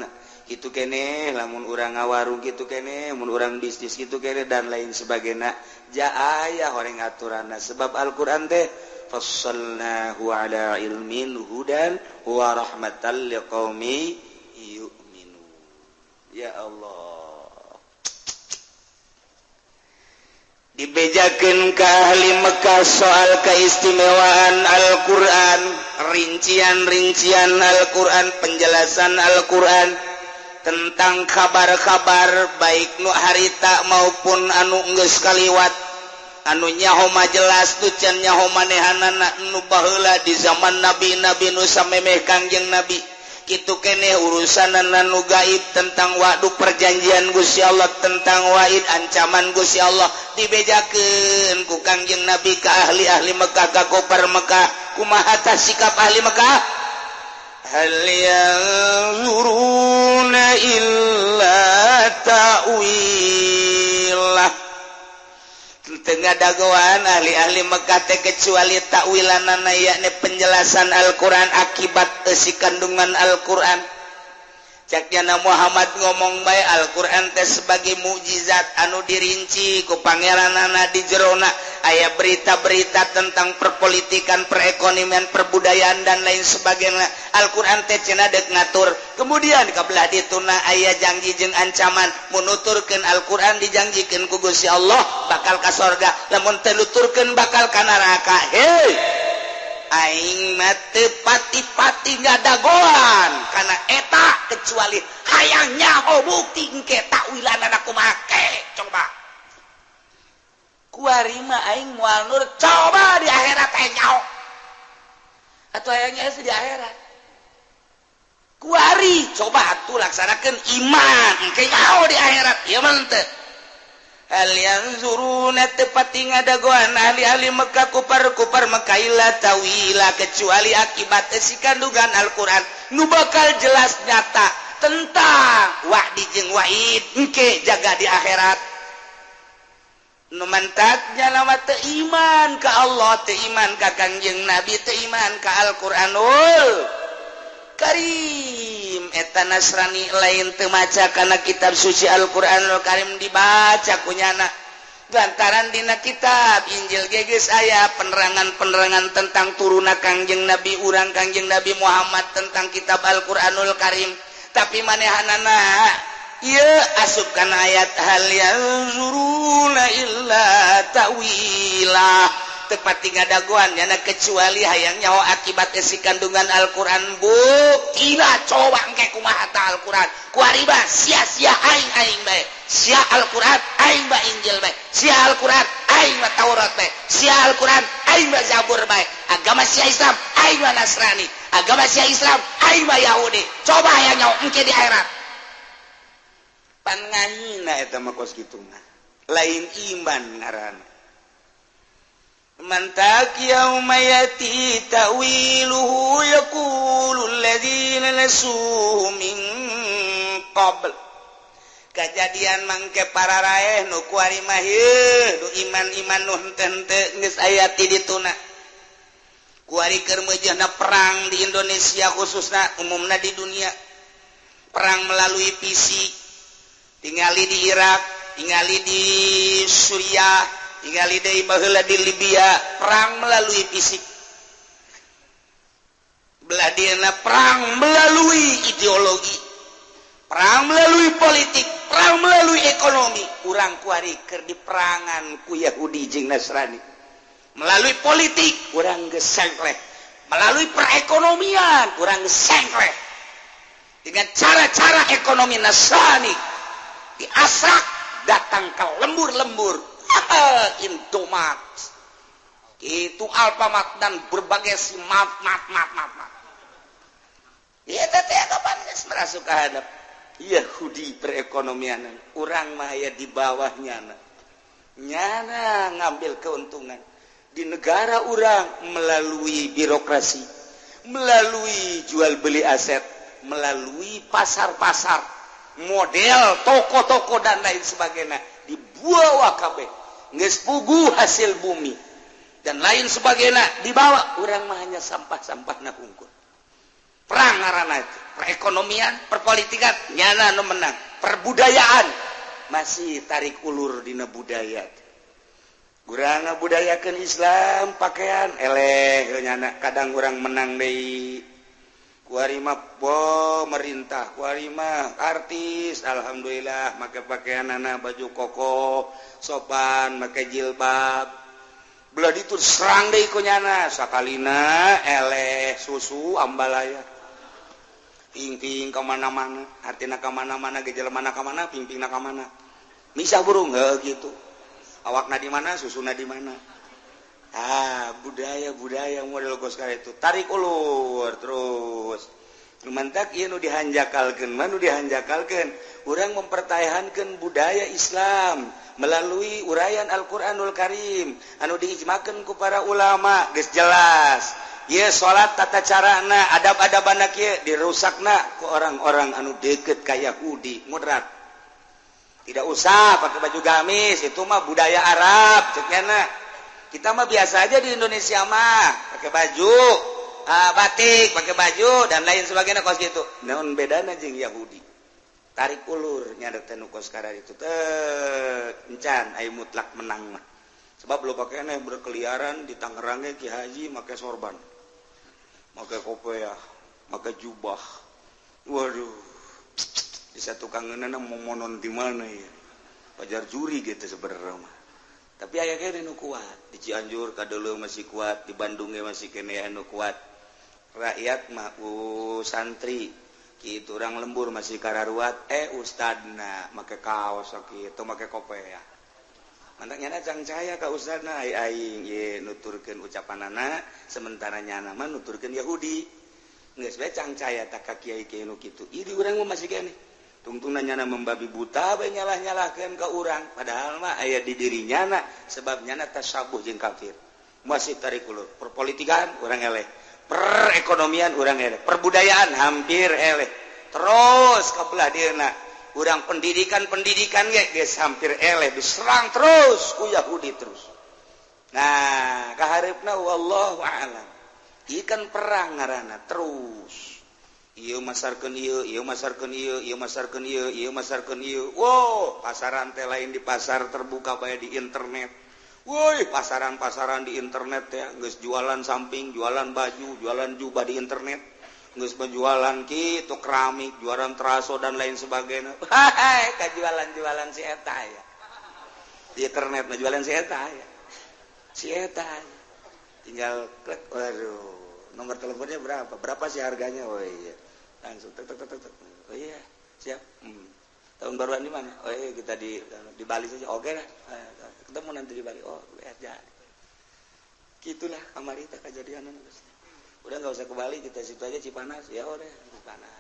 itu kene lamun orang ngawarung gitu kene mun orang bisnis gitu kene dan lain sebagainya. Jaaya orang aturan sebab Alquran teh fassalnahu ala ilmin hudan wa rahmatan liqaumi yu'minu. Ya Allah. Dibejakeun ka ahli Mekah soal keistimewaan Al-Qur'an, rincian-rincian Al-Qur'an, penjelasan Al-Qur'an tentang kabar-kabar baik nu harita maupun anu geus kaliwat anunyahoma jelas tucanyaho manehananubahla di zaman nabi. Nabi Nusa memeh Kangjeng nabi. Gitu kene urusan nanu gaib tentang waduh perjanjian Guya Allah tentang waid ancaman Gusya Allah. Dibejaken ku Kangjeng nabi ke ahli-ahli Mekkah ka koper Mekkah kumahata sikap ahli Mekkah هل ينظرون illa ta'wilah Tengah dagoan ahli-ahli Mekate kecuali takwilanana yakni penjelasan Alquran akibat esi kandungan Alquran. Caknyana Muhammad ngomong baik Alquran teh sebagai mukjizat anu dirinci ku Pangeran anak di Jerona. Ayaah berita-berita tentang perpolitikan perekonomian perbudayaan dan lain sebagainya. Alquran teh cenadek ngatur. Kemudian kebelah dituna ayah janji jeung ancaman. Menuturkan Alquran dijanjikan kugusi Allah bakal kasorga namun teluturkan bakal kanaka hei! aing mate pati-pati ngadagoan. Karena eta kecuali hayangnya bukti engke wilanan aku make coba. Kuarima aing mual nur coba di akhirat aing nyao atau hayangnya di akhirat. Kuari coba atuh laksanakan iman engke nyao di akhirat. Ya mantep Alianzuruna tepati ngadagoan ahli-ahli Mekah kupar-kupar Mekkaila tawila kecuali akibat si kandungan Al-Quran. Nu bakal jelas nyata tentang wahdi jeng wahid engke jaga di akhirat. Nu mantaknya nama teu iman ka Allah teu iman ka Kanjeng Nabi teu iman ka Al-Qur'anul Karim. Etan Nasrani lain temaca karena kitab suci Alquranul Karim dibaca punyana lantaran Dina kitab Injil geges aya penerangan-penerangan tentang turuna Kangjeng Nabi urang Kangjeng Nabi Muhammad tentang kitab Alquranul Karim. Tapi manehanana ia asupkan ayat hal yang zuruna illa tawilah. tepati daguannya kecuali hayang nyawa akibat esi kandungan Alquran. Bu kira coba ke kumahata Alquran. Kuariba sia-sia aing aing bae. Sia Alquran aing ba Injil bae. Sia Alquran aing ba Taurat bae. Sia Alquran aing ba Zabur baik agama sia Islam aing ba Nasrani. Agama sia Islam aing ba Yahudi. Coba hayang nyawa engke di akhirat. Pan nganyina eta mah kos kitu lain iman ngaran. mantak يوم tawiluhu تأويله يقول الذين نسوه من kejadian mangke para raeh nu kuari mah nu iman iman nu henteu geus aya ti dituna. Kuari keur meujehna perang di Indonesia khususna umumna di dunia. Perang melalui PC tingali di Irak tingali di Suriah tinggal di Libya perang melalui fisik. Beladina perang melalui ideologi perang melalui politik perang melalui ekonomi. Kurang kuariker di perangan ku Yahudi Jing Nasrani. Melalui politik kurang gesengkleh. Melalui perekonomian kurang gesengkleh. Dengan cara-cara ekonomi Nasrani diasak datang ke lembur-lembur. Intomat itu alfamat dan berbagai si maaf maaf maaf maaf maaf. Ya teteh kapan merasuk hadap. Yahudi perekonomian. Orang maya di bawahnya nyana. Ngambil keuntungan. Di negara orang melalui birokrasi. Melalui jual beli aset. Melalui pasar-pasar. Model toko-toko dan lain sebagainya. Dibuah KB ngespugu hasil bumi. Dan lain sebagainya dibawa. Orang hanya sampah-sampah nahungkul perang arana itu perekonomian perpolitikan nyana no menang. Perbudayaan. Masih tarik ulur dina budaya. Kurang budayakan Islam pakaian eleh nyana. Kadang orang menang dari kuarima pemerintah warima artis. Alhamdulillah maka pakaian anak baju koko sopan make jilbab. Belah itu serang deh kunyana sakalina eleh susu ambalaya pingping kemana-mana artinya kemana-mana gejala mana kemana pingping na kemana. Misah burung gitu. Awak na di mana susu na di mana. ah budaya-budaya model Oscar itu. Tarik ulur terus. Mantak nu dihanjakalkan manu dihanjakalkan orang mempertahankan budaya Islam melalui uraian Alquranul Karim. Anu diijmakan ku para ulama guys jelas. Ya salat tata carana adab-ada banak ya dirusakna ke orang-orang anu deket kayak Yahudi mudrat tidak usah pakai baju gamis itu mah budaya Arab ceknya kita mah biasa aja di Indonesia mah. Pakai baju uh, batik pakai baju dan lain sebagainya kos gitu. Naon bedanya jeng Yahudi? Tarik ulur nyadar tenu kos itu encan ayo mutlak menang mah. Sebab lo pakai nih berkeliaran di Tangerangnya Ki Haji pakai sorban pakai kopiah pakai jubah. Waduh tukang mau monon di mana ya? Wajar juri gitu sebenarnya tapi aya kuat. Di Cianjur kadulu masih kuat. Di Bandungnya masih keneanu kuat. Rakyat mau santri. Gitu orang lembur masih kararuat. Eh ustadna make kaos kitu make kope ya. Mantaknya ada cangcaya ka ustadna. Ay aing ye nuturkan ucapan anak sementara nyana mah nuturkan Yahudi. Nggak cang cahaya tak kaki kiai kiai gitu ini orang masih gini tungtung nyana membabi buta nyalah-nyalahkan ke urang. Padahalmah aya di diri nyana sebab nyana tasabuh jeung kafir. Masih tarikulur perpolitikan orang eleh. Perekonomian orang eleh. Perbudayaan hampir eleh. Terus kebelah dirna orang pendidikan pendidikan ge geus hampir eleh. Diserang terus ku Yahudi terus. Nah kaharipna wallahu a'lam. Ikan perang ngaranna terus. Iu masarkan iu, iu masarkan iu, iu masarkan iu, iu masarkan iu. Wow, pasaran teh lain di pasar terbuka bayar di internet. Woi, pasaran-pasaran di internet ya, geus jualan samping, jualan baju, jualan jubah di internet. Geus penjualan kitu keramik, jualan teraso dan lain sebagainya. Hahaha, kajualan-jualan si eta ya. Di internet mah jualan si eta ya. Si eta. Ya. Tinggal klik, waduh. Nomor teleponnya berapa? Berapa sih harganya? Oh iya. Langsung tek tek tek tek oh iya siap. Hmm. tahun baruan di mana? Oh iya kita di di Bali saja. Oke lah. Eh, ketemu nanti di Bali. Oh ya jadi gitulah amalita kejadian udah nggak usah ke Bali kita situ aja Cipanas. Ya udah Cipanas.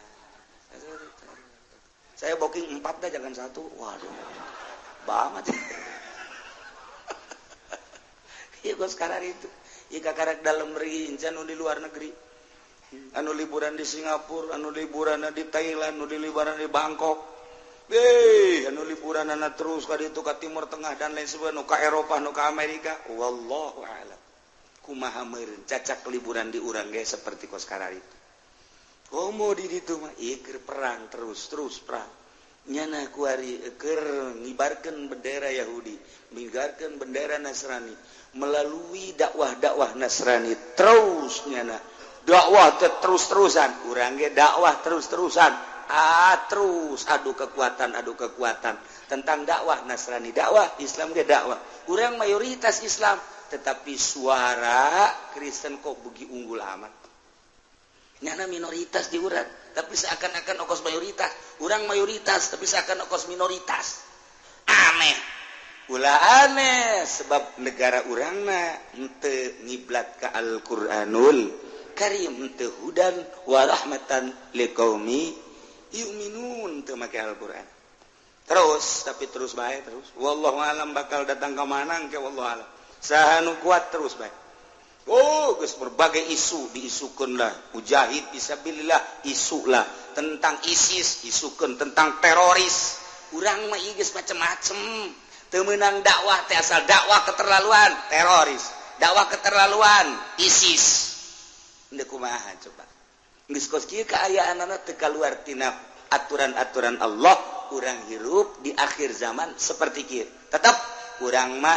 Saya booking empat dah jangan satu. Waduh. Banget. Iya gue sekarang itu. Ika karek dalam negeri, di luar negeri anu liburan di Singapura anu liburan di Thailand anu di liburan di Bangkok. Eh anu liburan anak terus ka itu ke Timur Tengah dan lain sebagainya nuka Eropa nuka Amerika. Wallahu a'lam. Kumaha meureun cacak liburan di urang ge seperti kos karari itu. Komo di ditu mah ieu perang terus terus perang. Nyana kuari eker eh, ngibarkan bendera Yahudi ngibarkeun bendera Nasrani melalui dakwah-dakwah Nasrani terus nyana. Dakwah terus-terusan. Kurang dakwah terus-terusan. Ah terus. Aduh kekuatan aduh kekuatan. Tentang dakwah Nasrani. Dakwah Islam ke dakwah. Kurang mayoritas Islam. Tetapi suara Kristen kok begitu unggul amat? Nyana minoritas di urat tapi seakan-akan okos mayoritas. Kurang mayoritas tapi seakan okos minoritas. Aneh. Pula aneh. Sebab negara urangna ente ngiblat ke Al-Quranul Karimhudan warahmatan lekomi make Alquran. Terus tapi terus baik terus. Wall alam bakal datang ke mana ke Allah alam. Sahhan kuat terus baik. Oh berbagai isu diisukanlah mujahid bisabillah isulah. Tentang ISIS isukan tentang teroris. Kurang Igis macam-macem temenang dakwah asal dakwah keterlaluan. Teroris. Dakwah keterlaluan ISIS kumaha coba. Keayaan teka luartina aturan-aturan Allah kurang hirup di akhir zaman seperti kir tetap kurangma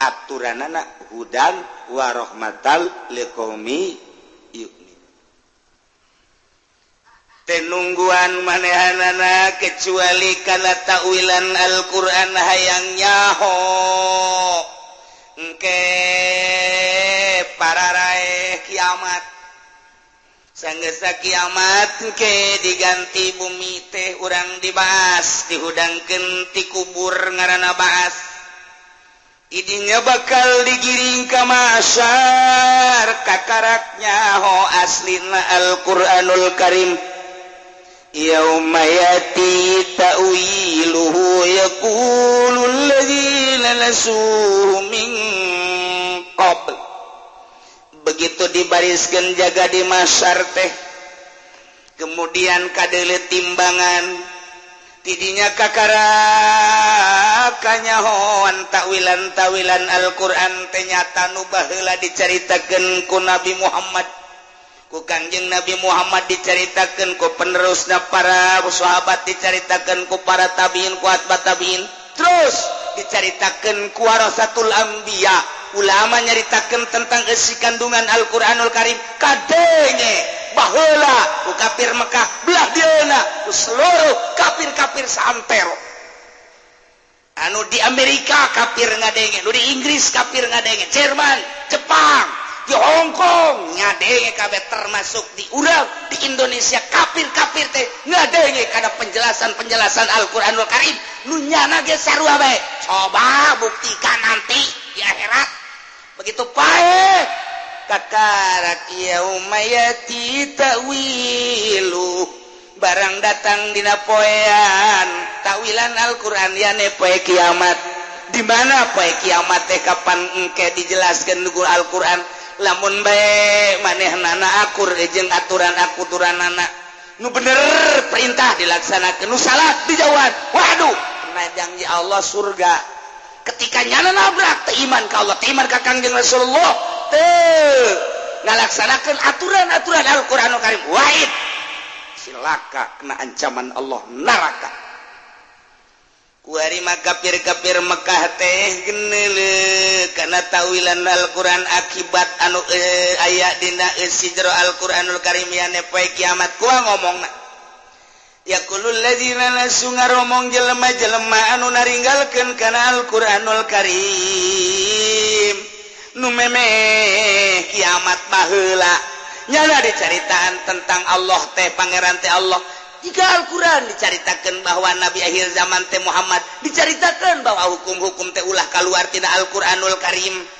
aturan anak hudan warohmatal lekomi tenungguan manehanana kecuali karena takwilan Alquran hayangnyahho engke para raih kiamat. sanggesa kiamat ke diganti bumi teh urang dibahas dihudang ti kubur ngaranana bahas. Idinya bakal digiring kamasar kakaraknya ho aslina Alquranul Karim. Yaumayati ta'wiluhu yaqulu alladhina nasu min qabl. begitu dibariskan jaga di masyar teh. Kemudian kadele timbangan. Tidinya kakara kanyahoan takwilan tawilan Alquran ternyata nubahlah diceritakan ku Nabi Muhammad. Ku Kanjeng Nabi Muhammad diceritakan ku penerusnya para sahabat diceritakan ku para tabiin kuat batabiin terus diceritakan ku satu ambiya ulama nyaritakan tentang isi kandungan Alquranul Karim kadenge bahula ku kafir Mekah belah diana ku seluruh kafir-kafir santero anu di Amerika kafir ngadenge di Inggris kafir ngadenge Jerman Jepang di Hong Kong ngadenge kabeh termasuk di Urang di Indonesia kafir-kafir teh ngadenge karena penjelasan-penjelasan Al-Qur'anul Karim. Nu nyana ge sarua bae coba buktikan nanti di akhirat. begitu pae kakarak yaumayati ta'wilu barang datang dina poean. Ta'wilan Al-Qur'an ya poe kiamat. Di mana poe kiamat teh? Kapan engke dijelaskan nugu Al-Qur'an? Lamun bae manehna akur eh, jeung aturan akuturan turanana nu bener perintah dilaksanakan nu salat dijawab. Waduh nah janji Allah surga. ketika nyana nabrak iman ka Allah iman ka Kangjeng Rasulullah teu ngalaksanakeun aturan-aturan Al-Qur'an Karim wahid. Silaka kena ancaman Allah neraka. Kuari mah gapir-gapir Mekah teh geneule kana tawilan Al-Qur'an akibat anu eh, aya dina e, sijro Al-Qur'anul Karim ya kiamat. Kuah ngomongna yakulmong jelema-jelema anu naringgalken kanal Quranul Karim. Numeme kiamat bahla nyala dicaritaan tentang Allah teh Pangeran teh Allah. Jika Alquran diceritakan bahwa Nabi akhir zaman teh Muhammad diceritakan bahwa hukum-hukum teh ulah keluar tidak Alquranul Karim.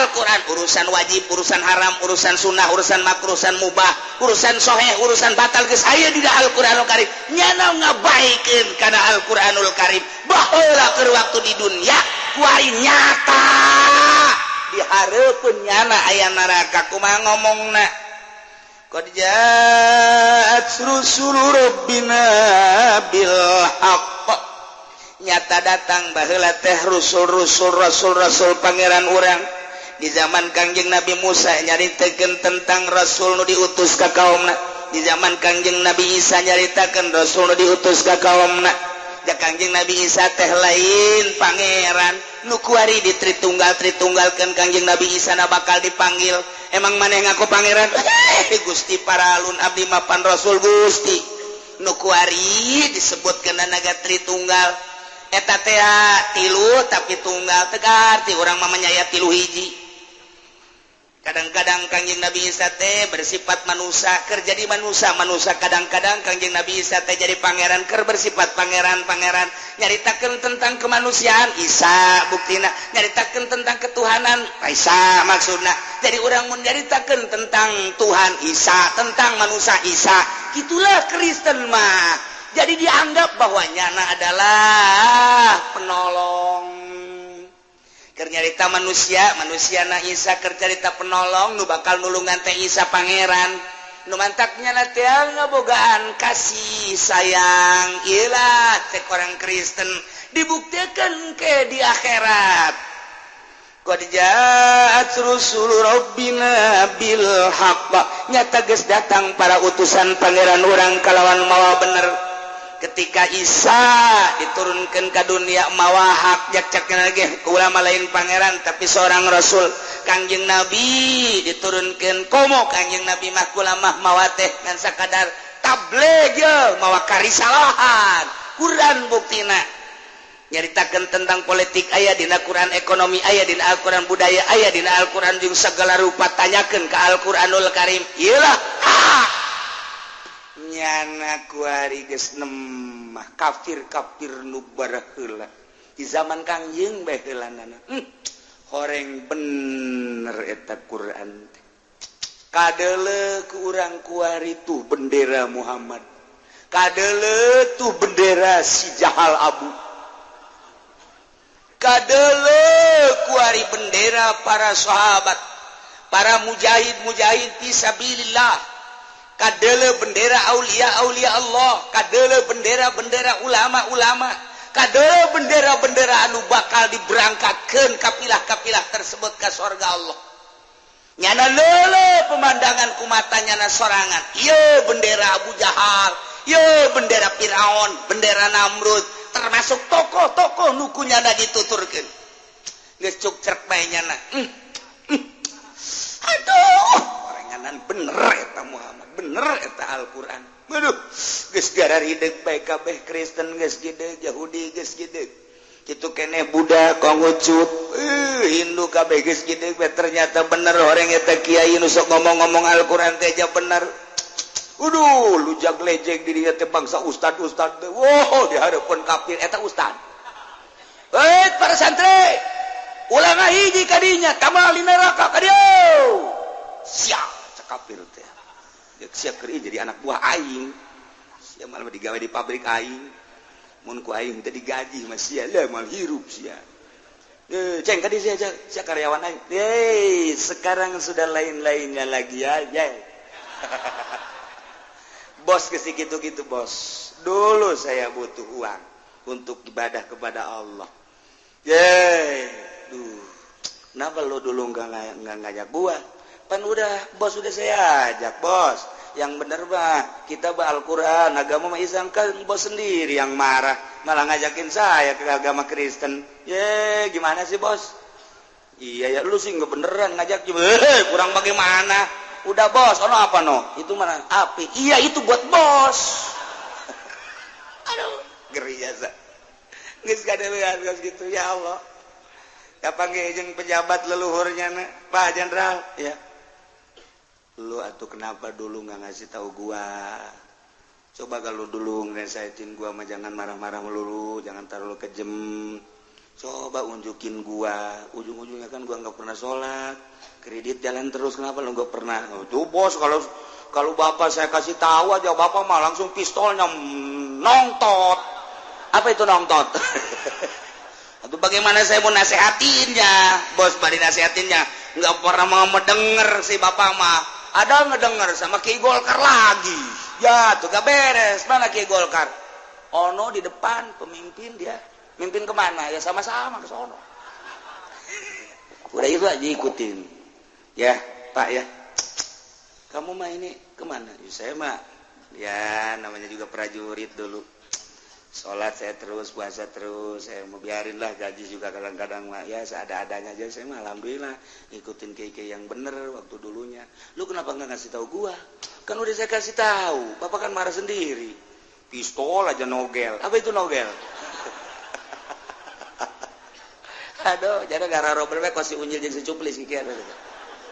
Alquran urusan wajib urusan haram urusan sunnah urusan makrusan mubah urusan soheh urusan batal ke saya tidak Alquranul Karim. Nyana ngabaikan karena Alquranul Karim. Bahwa ke waktu di dunia wari nyata. Diharapun nyana ayah neraka kuma ngomong na Qad ja'at rusulu rabbina bil haqq. nyata datang bahlah teh rusul-rusul Rasul Rasul Pangeran orang di zaman Kangjeng Nabi Musa nyaritakan tentang Rasul nu diutus ke kaumna. Di zaman Kangjeng Nabi Isa nyaritakan Rasul nu diutus ke kaumna. Da Kangjeng Nabi Isa teh lain pangeran. Nukuari di Tritunggal Tritunggalkan Kangjeng Nabi Isa na bakal dipanggil. Emang mana yang aku pangeran? Gusti para alun abdi mapan Rasul Gusti. Nukuari disebut ke naga Tritunggal. etaTA ah, tilu tapi tunggal tegar ti orang menyayat tilu hiji. Kadang-kadang Kangjeng Nabi Isa teh bersifat manusia kerja jadi manusia manusia kadang-kadang Kangjeng Nabi Isa teh jadi pangeran ker bersifat pangeran-pangeran nyaritakan tentang kemanusiaan Isa buktina. Nyaritakan tentang ketuhanan Isa maksudna. Jadi orang menceritakan tentang Tuhan Isa tentang manusia Isa. Itulah Kristen mah. jadi dianggap bahwa nyana adalah penolong. Kernyarita manusia manusia na Isa kercerita penolong nu bakal nulungan teh Isa pangeran. Nu mantaknya na ngebogaan kasih sayang. Ilah teh orang Kristen dibuktikan ke di akhirat. Qad ja'at rusul rabbina bil haqq. Nyata geus datang para utusan pangeran orang kalawan mawa bener. ketika Isa diturunkan ke dunia mawahak jakcaknya lagi. Ulama lain pangeran tapi seorang rasul. Kangjeng nabi diturunkan komo kangjeng nabi mah ulama mawateh dan sakadar tableg mawa karisalahan. Quran buktina nyaritakan tentang politik ayah dina Quran ekonomi ayah dina Al-Quran budaya ayah dina Al-Quran jeung segala rupa tanyakan ke Al-Quranul Karim. Iyalah ah! nyana kuariemah kafir kafir nubarahula di zaman Kangjeng baiklan hmm. horeng bener eta Quran kadele ku urang kuari tuh bendera Muhammad. Kadele tuh bendera si jahal abu. Kadele kuari bendera para sahabat para mujahid mujahid fisabilillah kadele bendera Aulia Aulia Allah. Kadele bendera bendera ulama-ulama kadele bendera bendera anu bakal diberangkatkan kapilah-kapilah tersebut ke surga Allah. Nyana lele pemandangan kumata nyana sorangan. Iya bendera Abu Jahal iya bendera Firaun bendera Namrud termasuk tokoh-tokoh nukunya ada dituturkan ngecuk cerpainya nyana. Mm, mm. aduh. panganan bener eta Muhammad bener eta Alquran. Aduh geus gara hideung bae kabeh Kristen geus gede Yahudi geus gede kitu keneh Buddha kongucup uh, Hindu kabeh geus gede ternyata bener. Orang eta kiai nu sok ngomong-ngomong Al-Qur'an teh aja bener. Aduh, Uduh lejeg di dieu teh bangsa ustad ustad teh. Wow dihareupeun kafir eta ustad. Eh para santri Ulah ngahiji ka dinya, kamal di neraka ka dieu. siap. Kafir teh. Siap kerja jadi anak buah aing. Siap malah digawe di pabrik aing. Mun ku aing tadi gaji masih ada mal hirup sia. Eh, ceng tadi saya saya karyawan aing. Hey, sekarang sudah lain-lainnya lagi ya ya. Bos kesik gitu gitu bos. Dulu saya butuh uang untuk ibadah kepada Allah. Yeah. duh. Kenapa lo dulu nggak ngajak gua pan udah bos udah saya ajak bos. Yang bener bah kita bah Al-Quran agama Islam kan bos sendiri yang marah malah ngajakin saya ke agama Kristen. Ye gimana sih bos? Iya ya lu sih nggak beneran ngajak. Juga eh, kurang bagaimana? Udah bos ono apa no? Itu mana? Api. Iya itu buat bos. Aduh geri ya nggak ada gitu. Ya Allah. Kapan ngejeng pejabat leluhurnya Pak Jenderal? Ya lu atau kenapa dulu nggak ngasih tahu gua? Coba kalau dulu ngeresain gua mah jangan marah-marah melulu jangan taruh kejem. Coba unjukin gua. Ujung-ujungnya kan gua nggak pernah sholat. Kredit jalan terus kenapa lu nggak pernah? Oh, tuh bos kalau kalau bapak saya kasih tahu aja bapak mah langsung pistolnya nongtot apa itu nongtot atau bagaimana saya mau nasehatinnya? Bos bari nasehatinnya. Nggak pernah mau mendengar si bapak mah ada ngedengar sama Ki Golkar lagi. Ya tuh gak beres. Mana Ki Golkar? Ono di depan pemimpin dia. Mimpin ke mana? Ya sama-sama ke sono. Udah itu aja ikutin. Ya Pak ya. Kamu mah ini ke mana? Ya, saya mah ya namanya juga prajurit dulu sholat saya terus puasa terus saya mau biarin lah gaji juga kadang-kadang ya seada-adanya aja saya mah alhamdulillah ikutin keke yang bener waktu dulunya lu kenapa nggak ngasih tahu gua kan udah saya kasih tahu bapak kan marah sendiri pistol aja nogel apa itu nogel aduh jadi gara robber bae kasih unjil jeung secuplis kiki ada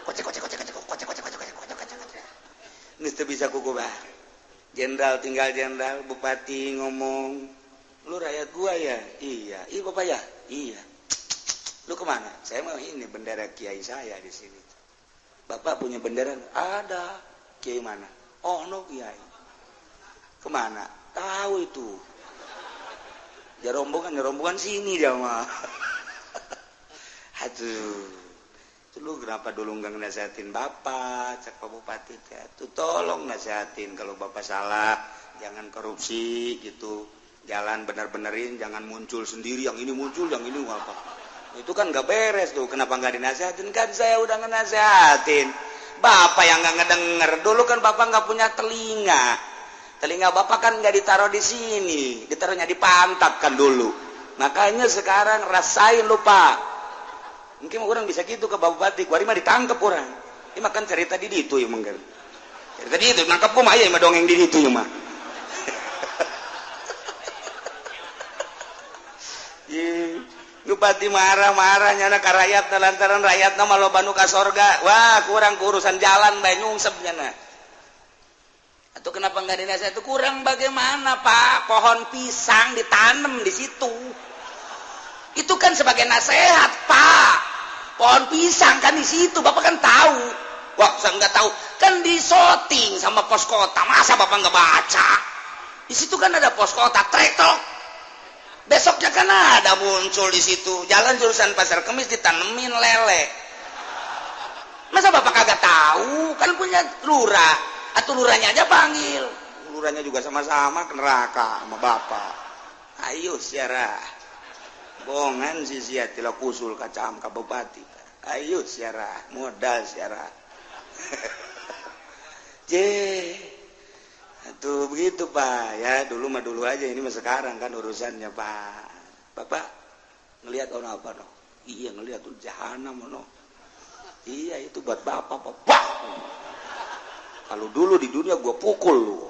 kocek kocek kocek kocek kocek kocek kocek kocek kocek kocek kocek kuku bah Jenderal tinggal jenderal Bupati ngomong lu rakyat gua ya? Iya. Iya bapak ya? Iya. Lu ke mana? Saya mau ini bendera kiai saya di sini. Bapak punya bendera? Ada. Kiai mana? Oh no kiai. Ke mana? Tahu itu. Ya rombongan ya rombongan sini dia mah lu kenapa dulu nggak nasehatin bapak cek Pak Bupati tuh tolong nasehatin kalau bapak salah jangan korupsi gitu. Jalan benar-benerin jangan muncul sendiri yang ini muncul yang ini apa itu kan nggak beres tuh kenapa nggak dinasehatin? Kan saya udah ngenasehatin. Bapak yang nggak ngedenger dulu kan bapak nggak punya telinga. Telinga bapak kan nggak ditaruh di sini ditaruhnya di pantat kan dulu. Makanya sekarang rasain lupa mungkin orang bisa gitu ke bapak batik. Wari mah ditangkap orang. Ini makan cerita di itu ya mungkin cerita di itu nangkap kok mah ya mah dongeng di itu ya mah Bupati marah-marahnya nak rakyat lantaran rakyat nama lo banu ka sorga. Wah kurang urusan jalan bae nyungsepnya nah. Atau kenapa nggak dinasihat itu kurang bagaimana pak? Pohon pisang ditanam di situ itu kan sebagai nasihat pak. Pohon pisang kan di situ bapak kan tahu. Wah saya nggak tahu. Kan di shooting sama pos kota masa bapak nggak baca? Di situ kan ada pos kota trektok besoknya kan ada muncul di situ. Jalan jurusan pasar kemis ditanemin lele. Masa bapak kagak tahu? Kan punya lurah. Atau lurahnya aja panggil. Lurahnya juga sama-sama ke neraka sama bapak. Ayo siara kapongan sisiatila kusul kacam Kabupati ayo siarah modal siarah tuh begitu Pak. Ya dulu mah dulu aja ini mah sekarang kan urusannya Pak. Bapak ngelihat orang apa no? Iya ngelihat tuh jahanam no? Iya itu buat Bapak Bapak kalau dulu di dunia gue pukul lu.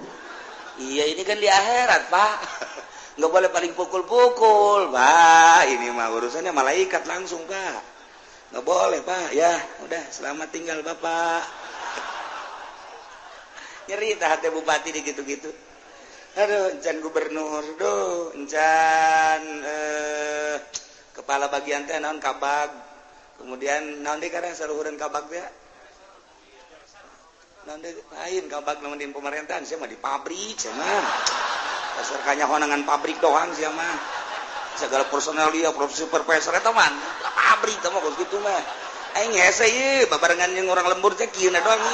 Iya ini kan di akhirat Pak. nggak boleh paling pukul-pukul pak. Ini mah urusannya malaikat langsung pak. Nggak boleh pak. Ya udah. Selamat tinggal bapak. Nyerita hati bupati di gitu-gitu aduh encan gubernur. Do encan eh, kepala bagian teh naon kabag. Kemudian naon deh karena saluhuran kabag ya naon deh lain kabag namun di pemerintahan. Saya mah di pabrik saya dasarkannya honangan pabrik doang sih mah segala personel dia profesi supervisor teman pabrik teman kalau gitu mah aing hese ye babarengan yang orang lembur teh kieu doang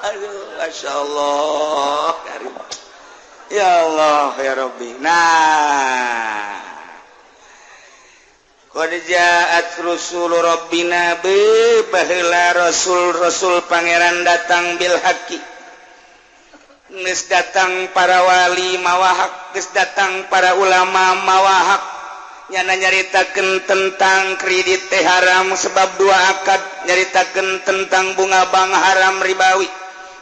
Aduh, Masya Allah. Ya Allah, ya Rabbi. Nah, Khadijat Rasul Robina bebalah Rasul Rasul Pangeran datang Bilhaqi Nis datang para wali mawahak Nis datang para ulama mawahak. Nyana nyaritakan tentang kredit teh haram sebab dua akad. Nyaritakan tentang bunga bank haram ribawi.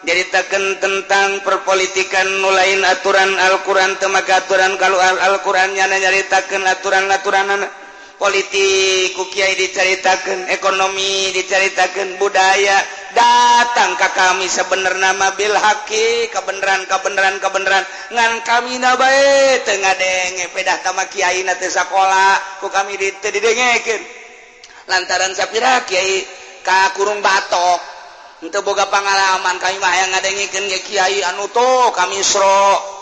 Nyaritakan tentang perpolitikan nulain aturan Al-Quran temaga aturan kalau Al-Quran nyana nyaritakan aturan-aturan anak -aturan politik ku Kyai diceritakan ekonomi diceritakan budaya datang ke kami sebenar nama Bilhaqi kebenaran kebenaran kebenaran ngan kami nabae tengah denge pedah tama Kyai nate sekolah ku kami didengekin lantaran sapira kiai kakurung batok untuk boga pengalaman kami mah yang ngadengikan kiai anu tuh kami sro.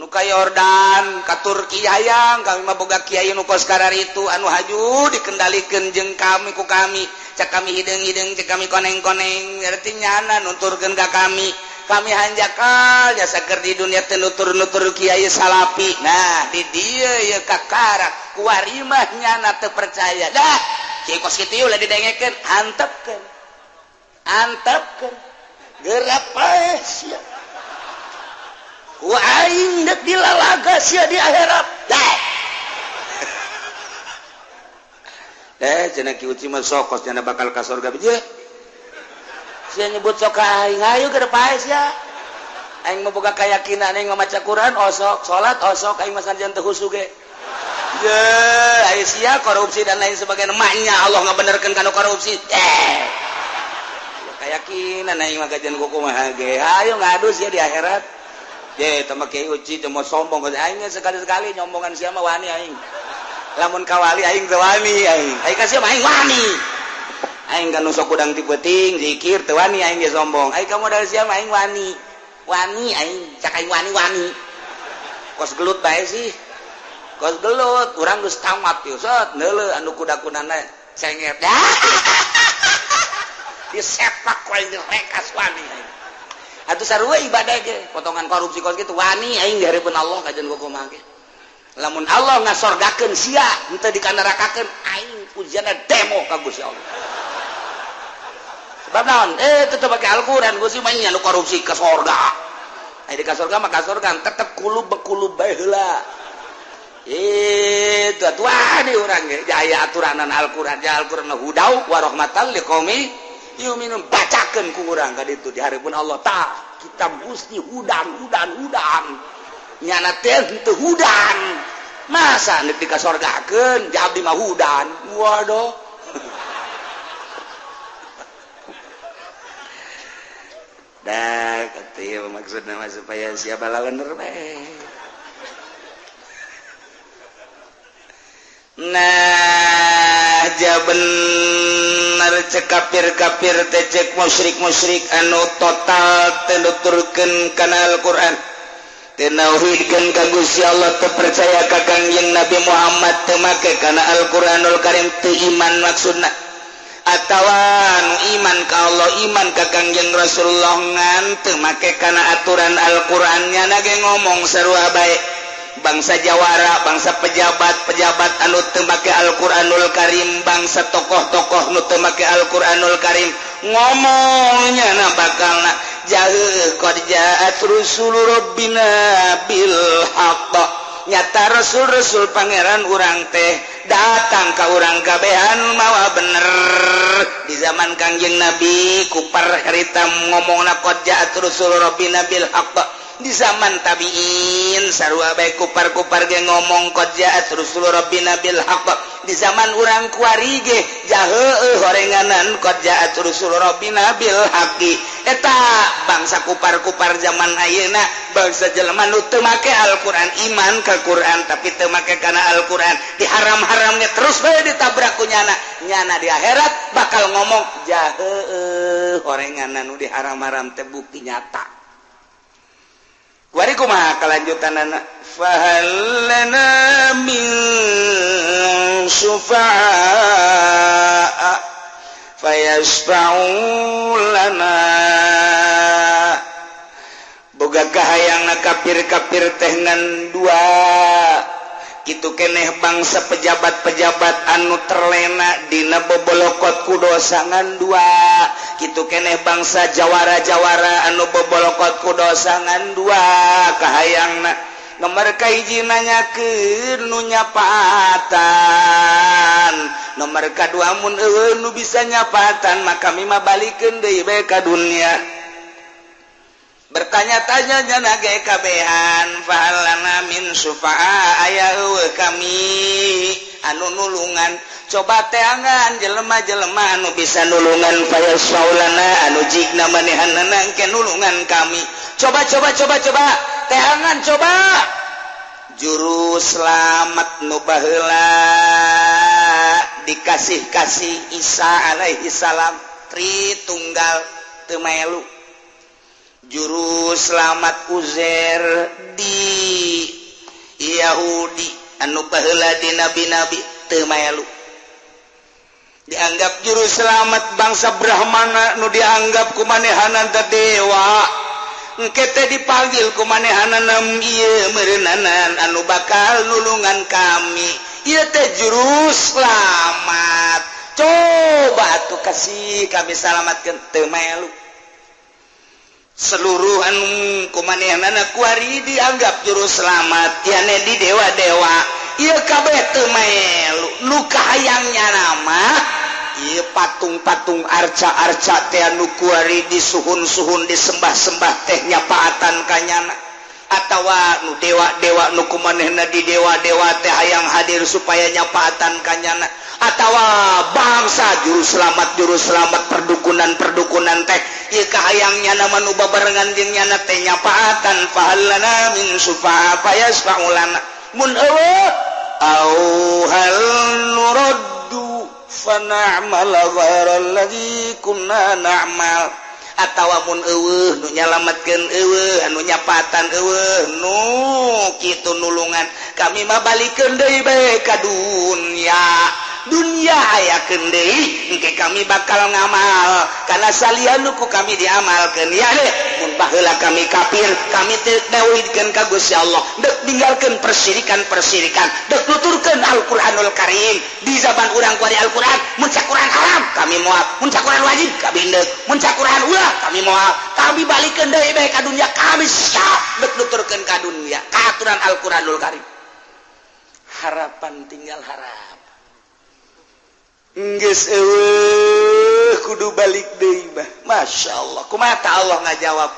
nuka Yordan ka Turki hayang kami maboga Kyai nukoskar itu anu haju dikendalikan jeng kami ku kami. Cek kami hidung-hidung cek kami koneng-koneng. Artinya nutur genga kami. Kami hanjakal jasaker di dunia tenutur-nutur kiai salapi. Nah di dia ya kakara. Kuarimah nyana terpercaya dah kiai kos kitu ulah didengekeun. Antepkeun. Antepkeun. Gerak pae ya. Waing dilalaga sia di akhirat. Eh, cenah ki uci mah sokos cenah bakal ka surga biji. Sia nyebut sok aing, ayo ke depan sia. Aing mah boga kayakinan aing maca Quran osok, salat osok, aing mah sanjan teu husu ge. Ye, ayo sia korupsi dan lain sebagainya maknya Allah ngabenerkeun kana korupsi. Eh. Kayakinan aing mah gajian kukumaha ge. Ayo ngadu sia di akhirat. Ye, uci mau sombong aing sekali-sekali nyombongan siapa wani aing. Lamun kawali aing teu wani aing. Aing ka siapa aing wani. Aing kan nusuk kudang ti beuting zikir teu wani aing ge sombong. Aing ka modal siapa aing wani. Wani aing, cak aing wani wani. Kos gelut bae sih. Kos gelut, urang geus tamat yo. Sot neuleuh anu kuda-kudana cenget. Disepak ku aing rekas wani aing. Atuh sarua ibadah ge, potongan korupsi kos gitu wani aing dihareupeun Allah kajian gua kumaha ge. Lamun Allah ngasorgakeun sia, henteu dikanarakakeun aing pujianna demo ka Gusti Allah. Sebab naon? Eh tetep pakai Al-Qur'an Gusti mah nya korupsi ke sorga. Ai di sorga mah ka sorga tetep kulub bekulub bae heula. Eh, Itu atuh di urang ge, aya aturanan Al-Qur'an, ya Al-Qur'an mah hudau wa rahmatal liqaumi minum. Bacakan ku urang ka ditu di hari pun Allah tak kita Gusti hudan hudan hudan. Nyana teh teu hudan. Masa neuk dikasorgakeun di abdi mah hudan. Waduh. Dah ketieu maksudna mah supaya siapa lawan bae nah bener cekapfir kafir kafir tecek musyrik musyrik anu total tenuturken kanal Quran tenauhidkan Gusti Allah terpercaya kakang yang Nabi Muhammad temake karena Alquranul Karim iman maksudna. Atauwan iman kalau Allah iman ka Kangjeng Rasulullah ngan temake karena aturan Alqurannya nage ngomong seru baik bangsa Jawara bangsa pejabat-pejabat anu temake Alquranul Karim bangsa tokoh-tokoh nutemake Alquranul Karim. Ngomongnya na bakal na jauh bil nyata Rasul Rasul pangeran urang teh datang ke urang kabehan mawa bener. Di zaman Kangjeng Nabi kupar harita ngomong na korjaat Rasul bil di zaman tabiin. Sarua baik kupar-kupar ge ngomong qad ja'at rusul Nabil haqq di zaman urang kuari ge jaheeh horenganan qad ja'at rusul Nabil haqi eta bangsa kupar-kupar zaman ayeuna bangsa jelema nu teu make Al-Qur'an iman ka Qur'an tapi teu make kana Al-Qur'an. Diharam-haramnya terus bae ditabrak kunyana nyana. Nyana di akhirat bakal ngomong jahe horenganan nu diharam-haram teh bukti nyata. warikuma kelanjutan anak fahalana min sufa'a fayasfa'u lana. Boga kahayang kafir-kafir teh ngan dua. gitu keneh bangsa pejabat-pejabat anu terlena Dina bobolokot kudosangan dua gitu keneh bangsa jawara-jawara anu bobolokot kudosangan dua kehaang nomor kaijinanya kenunyapatan nomor kedua mun nu bisa nyapatan maka mima balikin DB ka dunia. bertanya-tanyanya naga kabehan fahalana min sufa'a aya kami. Anu nulungan coba teangan jelema-jelema anu bisa nulungan faya saulana anu jigna manehanna engke nulungan kami. Coba coba coba coba teangan coba. Juru selamat nu baheula dikasih-kasih Isa alaihi salam tri tunggal teu juru selamat Uzer di Yahudi. Anu pahala di nabi-nabi temayalu dianggap juru selamat bangsa Brahmana nu dianggap kumanehanan dewa. Engkete dipanggil kumanehanan ieu meureunaan anu bakal nulungan kami. Ieu teh juru selamat. Coba tuh kasih kami selamatkeun teu maelu seluruhan kumanehanaari dianggap juru selamat. Yane di dewa-dewa. IKB luka hayangnya nama ieu patung-patung arca-arca teanukuari di suhun-suhun disembah-sembah tehnya paatan kanyana. atawa nu dewa dewa nuku manehna di dewa dewa teh hayang hadir supaya nyapaatan kanyana. Atawa bangsa juru selamat juru selamat perdukunan perdukunan teh ieu kahayangnya nama nuba babarengan jeung nyana teh nyapaatan fahallana min sufa'a fayasfa'ulana. Mun au hal nuraddu fa na'mal ghaira allazi kunna na'mal. atautawamun nu nyalamatkan anu nyapatan nu gitu nulungan. Kami mabalik ka dunia. dunia aya kende engke kami bakal ngamal. Karena salianku kami diamalkan ya deh. Kami kafir kami tauhidkan ka Gusti Allah. Dek tinggalkan persirikan-persirikan dek nuturkan Al-Qur'anul Karim. Di zaman urang kuari Al-Qur'an muncak Qur'an haram kami moal muncak Qur'an wajib kami dek. Muncak Qur'an ulah kami moal kami balikkan deui bae ka dunia kami siap dek nuturkan ka dunia. Aturan Al-Qur'anul Karim. Harapan tinggal harap Eh, kudu balik deba Masya Allah ku mata Allah nga jawab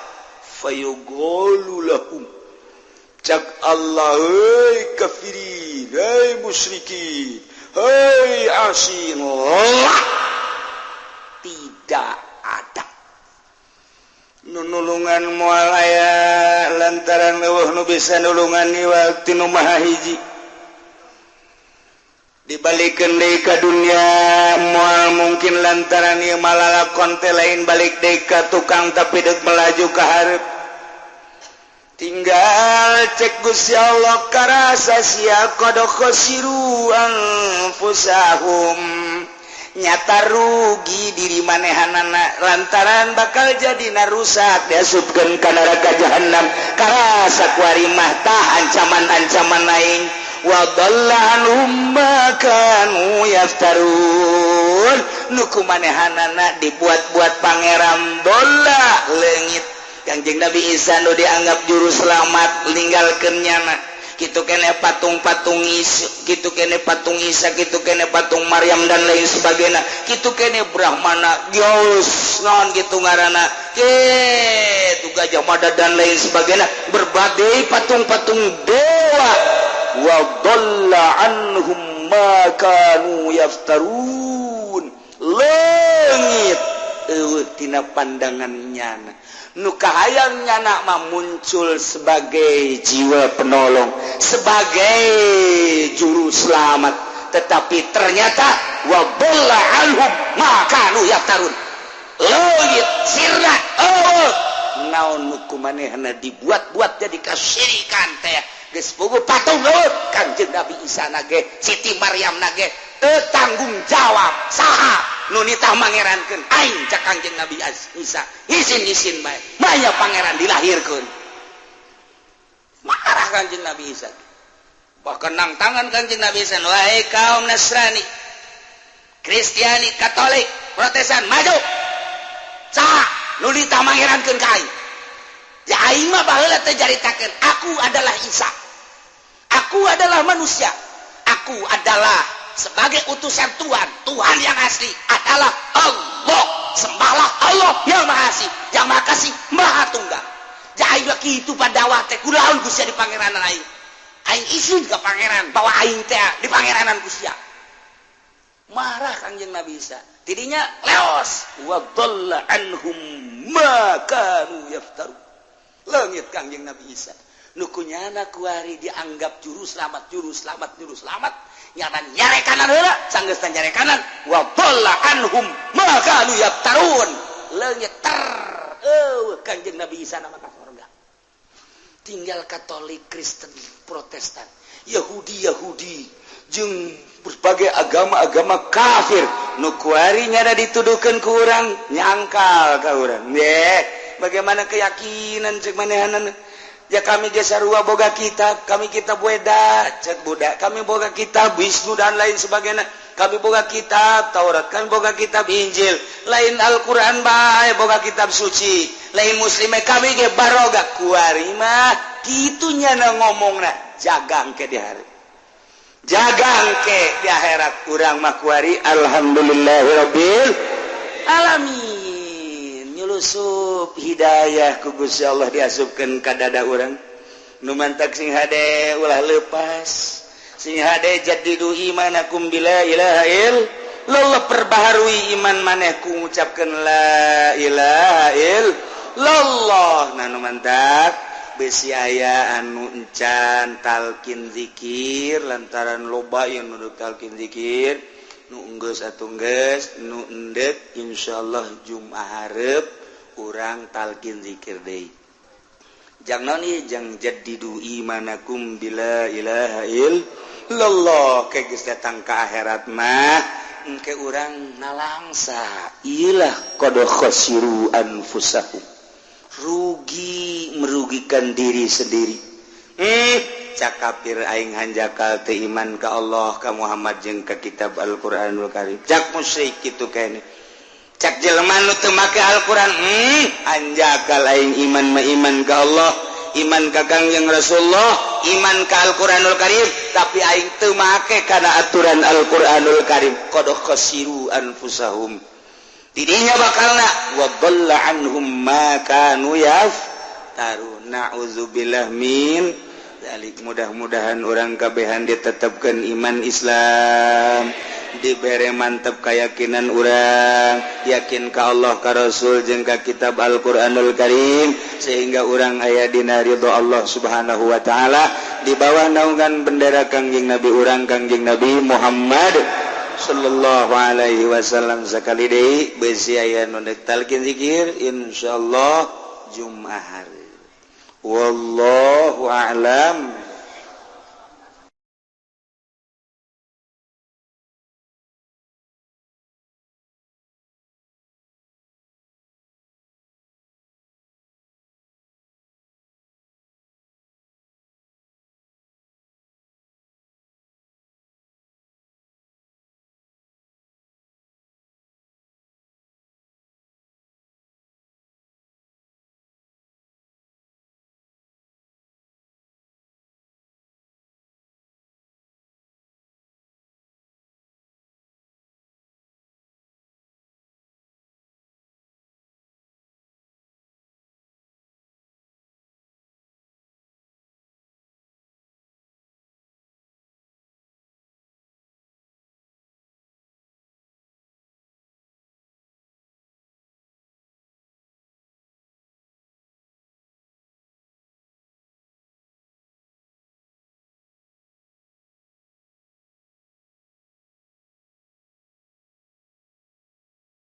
Allah kafir musyriki tidak ada. Nunulungan mualaya lantaran lewah nu bisa nulungan niwati Numaha hiji. dibalikin deka dunia mual mungkin lantaran yang malala konte lain balik deka tukang tapi dek melaju ke harap. Tinggal cek Gusti Allah karasa sia kodok khosiru anfusahum. Nyata rugi diri manehanana lantaran bakal jadi narusak. Diasupkan ke neraka jahanam karasa kuarimah tah ancaman-ancaman lain waballaanmakanuyaftarun nuku manehanana dibuat-buat Pangeran bola legit Kanjeng Nabi Isa nu dianggap juru selamat meninggalkannya anak gitu kene patung-patung is gitu kene patung Isa gitu kene patung Maryam dan lain sebagainya. Gitu kene Brahmana Geus non gitu ngarana gitu Gajah Mada dan lain sebagainya. Berbagai patung-patung dewa. Wa dhalla anhum ma kanu yaftarun. Langit. Uh, tina pandangannya nukahayangnya nak muncul sebagai jiwa penolong. sebagai juru selamat. Tetapi ternyata wabola alhum maka nu yaftarun. Leuit sirna oh naon hukumanehna dibuat-buat jadi kasirikan teh. Geus puguh patung leut kanjeng Nabi Isa nage Siti Maryam nage teu tanggung jawab saha nu nitah mangerankeun. Aing ca kanjeng Nabi Isa izin-izin bae. Maya pangeran dilahirkeun. marah kanjeng Nabi Isa. Bahkan nang tangan kanjeng Nabi Isa. Wahai kaum Nasrani Kristiani Katolik Protestan maju. Sah nuli tamangirankeun ka aing. Ya aing mah baheula teh jaritakeun aku adalah Isa. Aku adalah manusia. Aku adalah sebagai utusan Tuhan. Tuhan yang asli adalah Allah. Sembahlah Allah yang maha asih yang maha kasih maha tunggal. itu padawa teh kulaun Gusti di Pangeran lain Aing isin ke pangeran bahwa aing teh di pangeranan Gusia Marah Kangjeng Nabi Isa. Tidinya leos wa dhalla anhum ma kanu yaftaru. Langit Kangjeng Nabi Isa. Nukunyana kuari dianggap juru selamat, juru selamat, juru selamat. Nyaran nyare kanan heula, sanggeus nyare kanan. Wa dhalla anhum ma kanu yaftarun. leungit ter. Eueuh Kangjeng Nabi Isa nama kakak. tinggal Katolik Kristen Protestan. Yahudi Yahudi. Jeng berbagai agama-agama kafir. Nukuarinya ada dituduhkan ku urang nyangkal ka orang Ye, bagaimana keyakinan cek manehanan? Ya kami jasa rua boga kitab kami kitab weda cek budak kami boga kitab Wisnu dan lain sebagainya. kami boga kitab Taurat. Kan boga kitab Injil. Lain Alquran baik boga kitab suci. Lain muslim kami ge baroga kuarimah kitunya na ngomong na jagang ke di hari. Jagang ke di akhirat. Kurang makwari alhamdulillahirabbil alamin. Nyulusup hidayah ku Gusti Allah diasupkeun ka dada urang. Nu mantak sing hade ulah lepas. lo perbaharui iman manehku mengucapkan Lailail lollah nanu mantap besi aya anu encan talkin dzikir lantaran loba yang nuduk talkin dzikir nu atau atunggeus nu endek insyaallah Jumat harep urang talkin dzikir deui. jangan jadi jadidu imanakum bila ilaha illallah. Ke datang ka akhirat mah engke urang nalangsa. Ilah qad khasiru anfusahum rugi merugikan diri sendiri. Hmm, eh cakapir aing hanjakal teu iman ka Allah ka Muhammad jeung ka kitab Al-Qur'anul Karim. Cak musyrik kitu kene cek make Al-Qur'an hmm, anjaka lain iman maiman ka Allah iman ka Kangjeng Rasulullah iman ka Al-Qur'anul Karim. Tapi aing teu make kana aturan Al-Qur'anul Karim. Qad khasiru anfusahum. Didinya bakalna wa dhalla anhum ma kanu yaf taru na'udzubillah min dalik mudah-mudahan orang kabehan ditetapkan iman Islam. Diberre mantap keyakinan orang. Yakin ke Allah ka Rasul jengka kitab Alquranul Karim. Sehingga orang ayah dinaridho Allah subhanahu Wa ta'ala. Di bawah naungan bendera Kangjing Nabi orang Kangjing Nabi Muhammad Shallallahu Alaihi Wasallam sekali De beziaya nondektalkin dzikir Insyaallah Jumat hari. wallahu a'lam.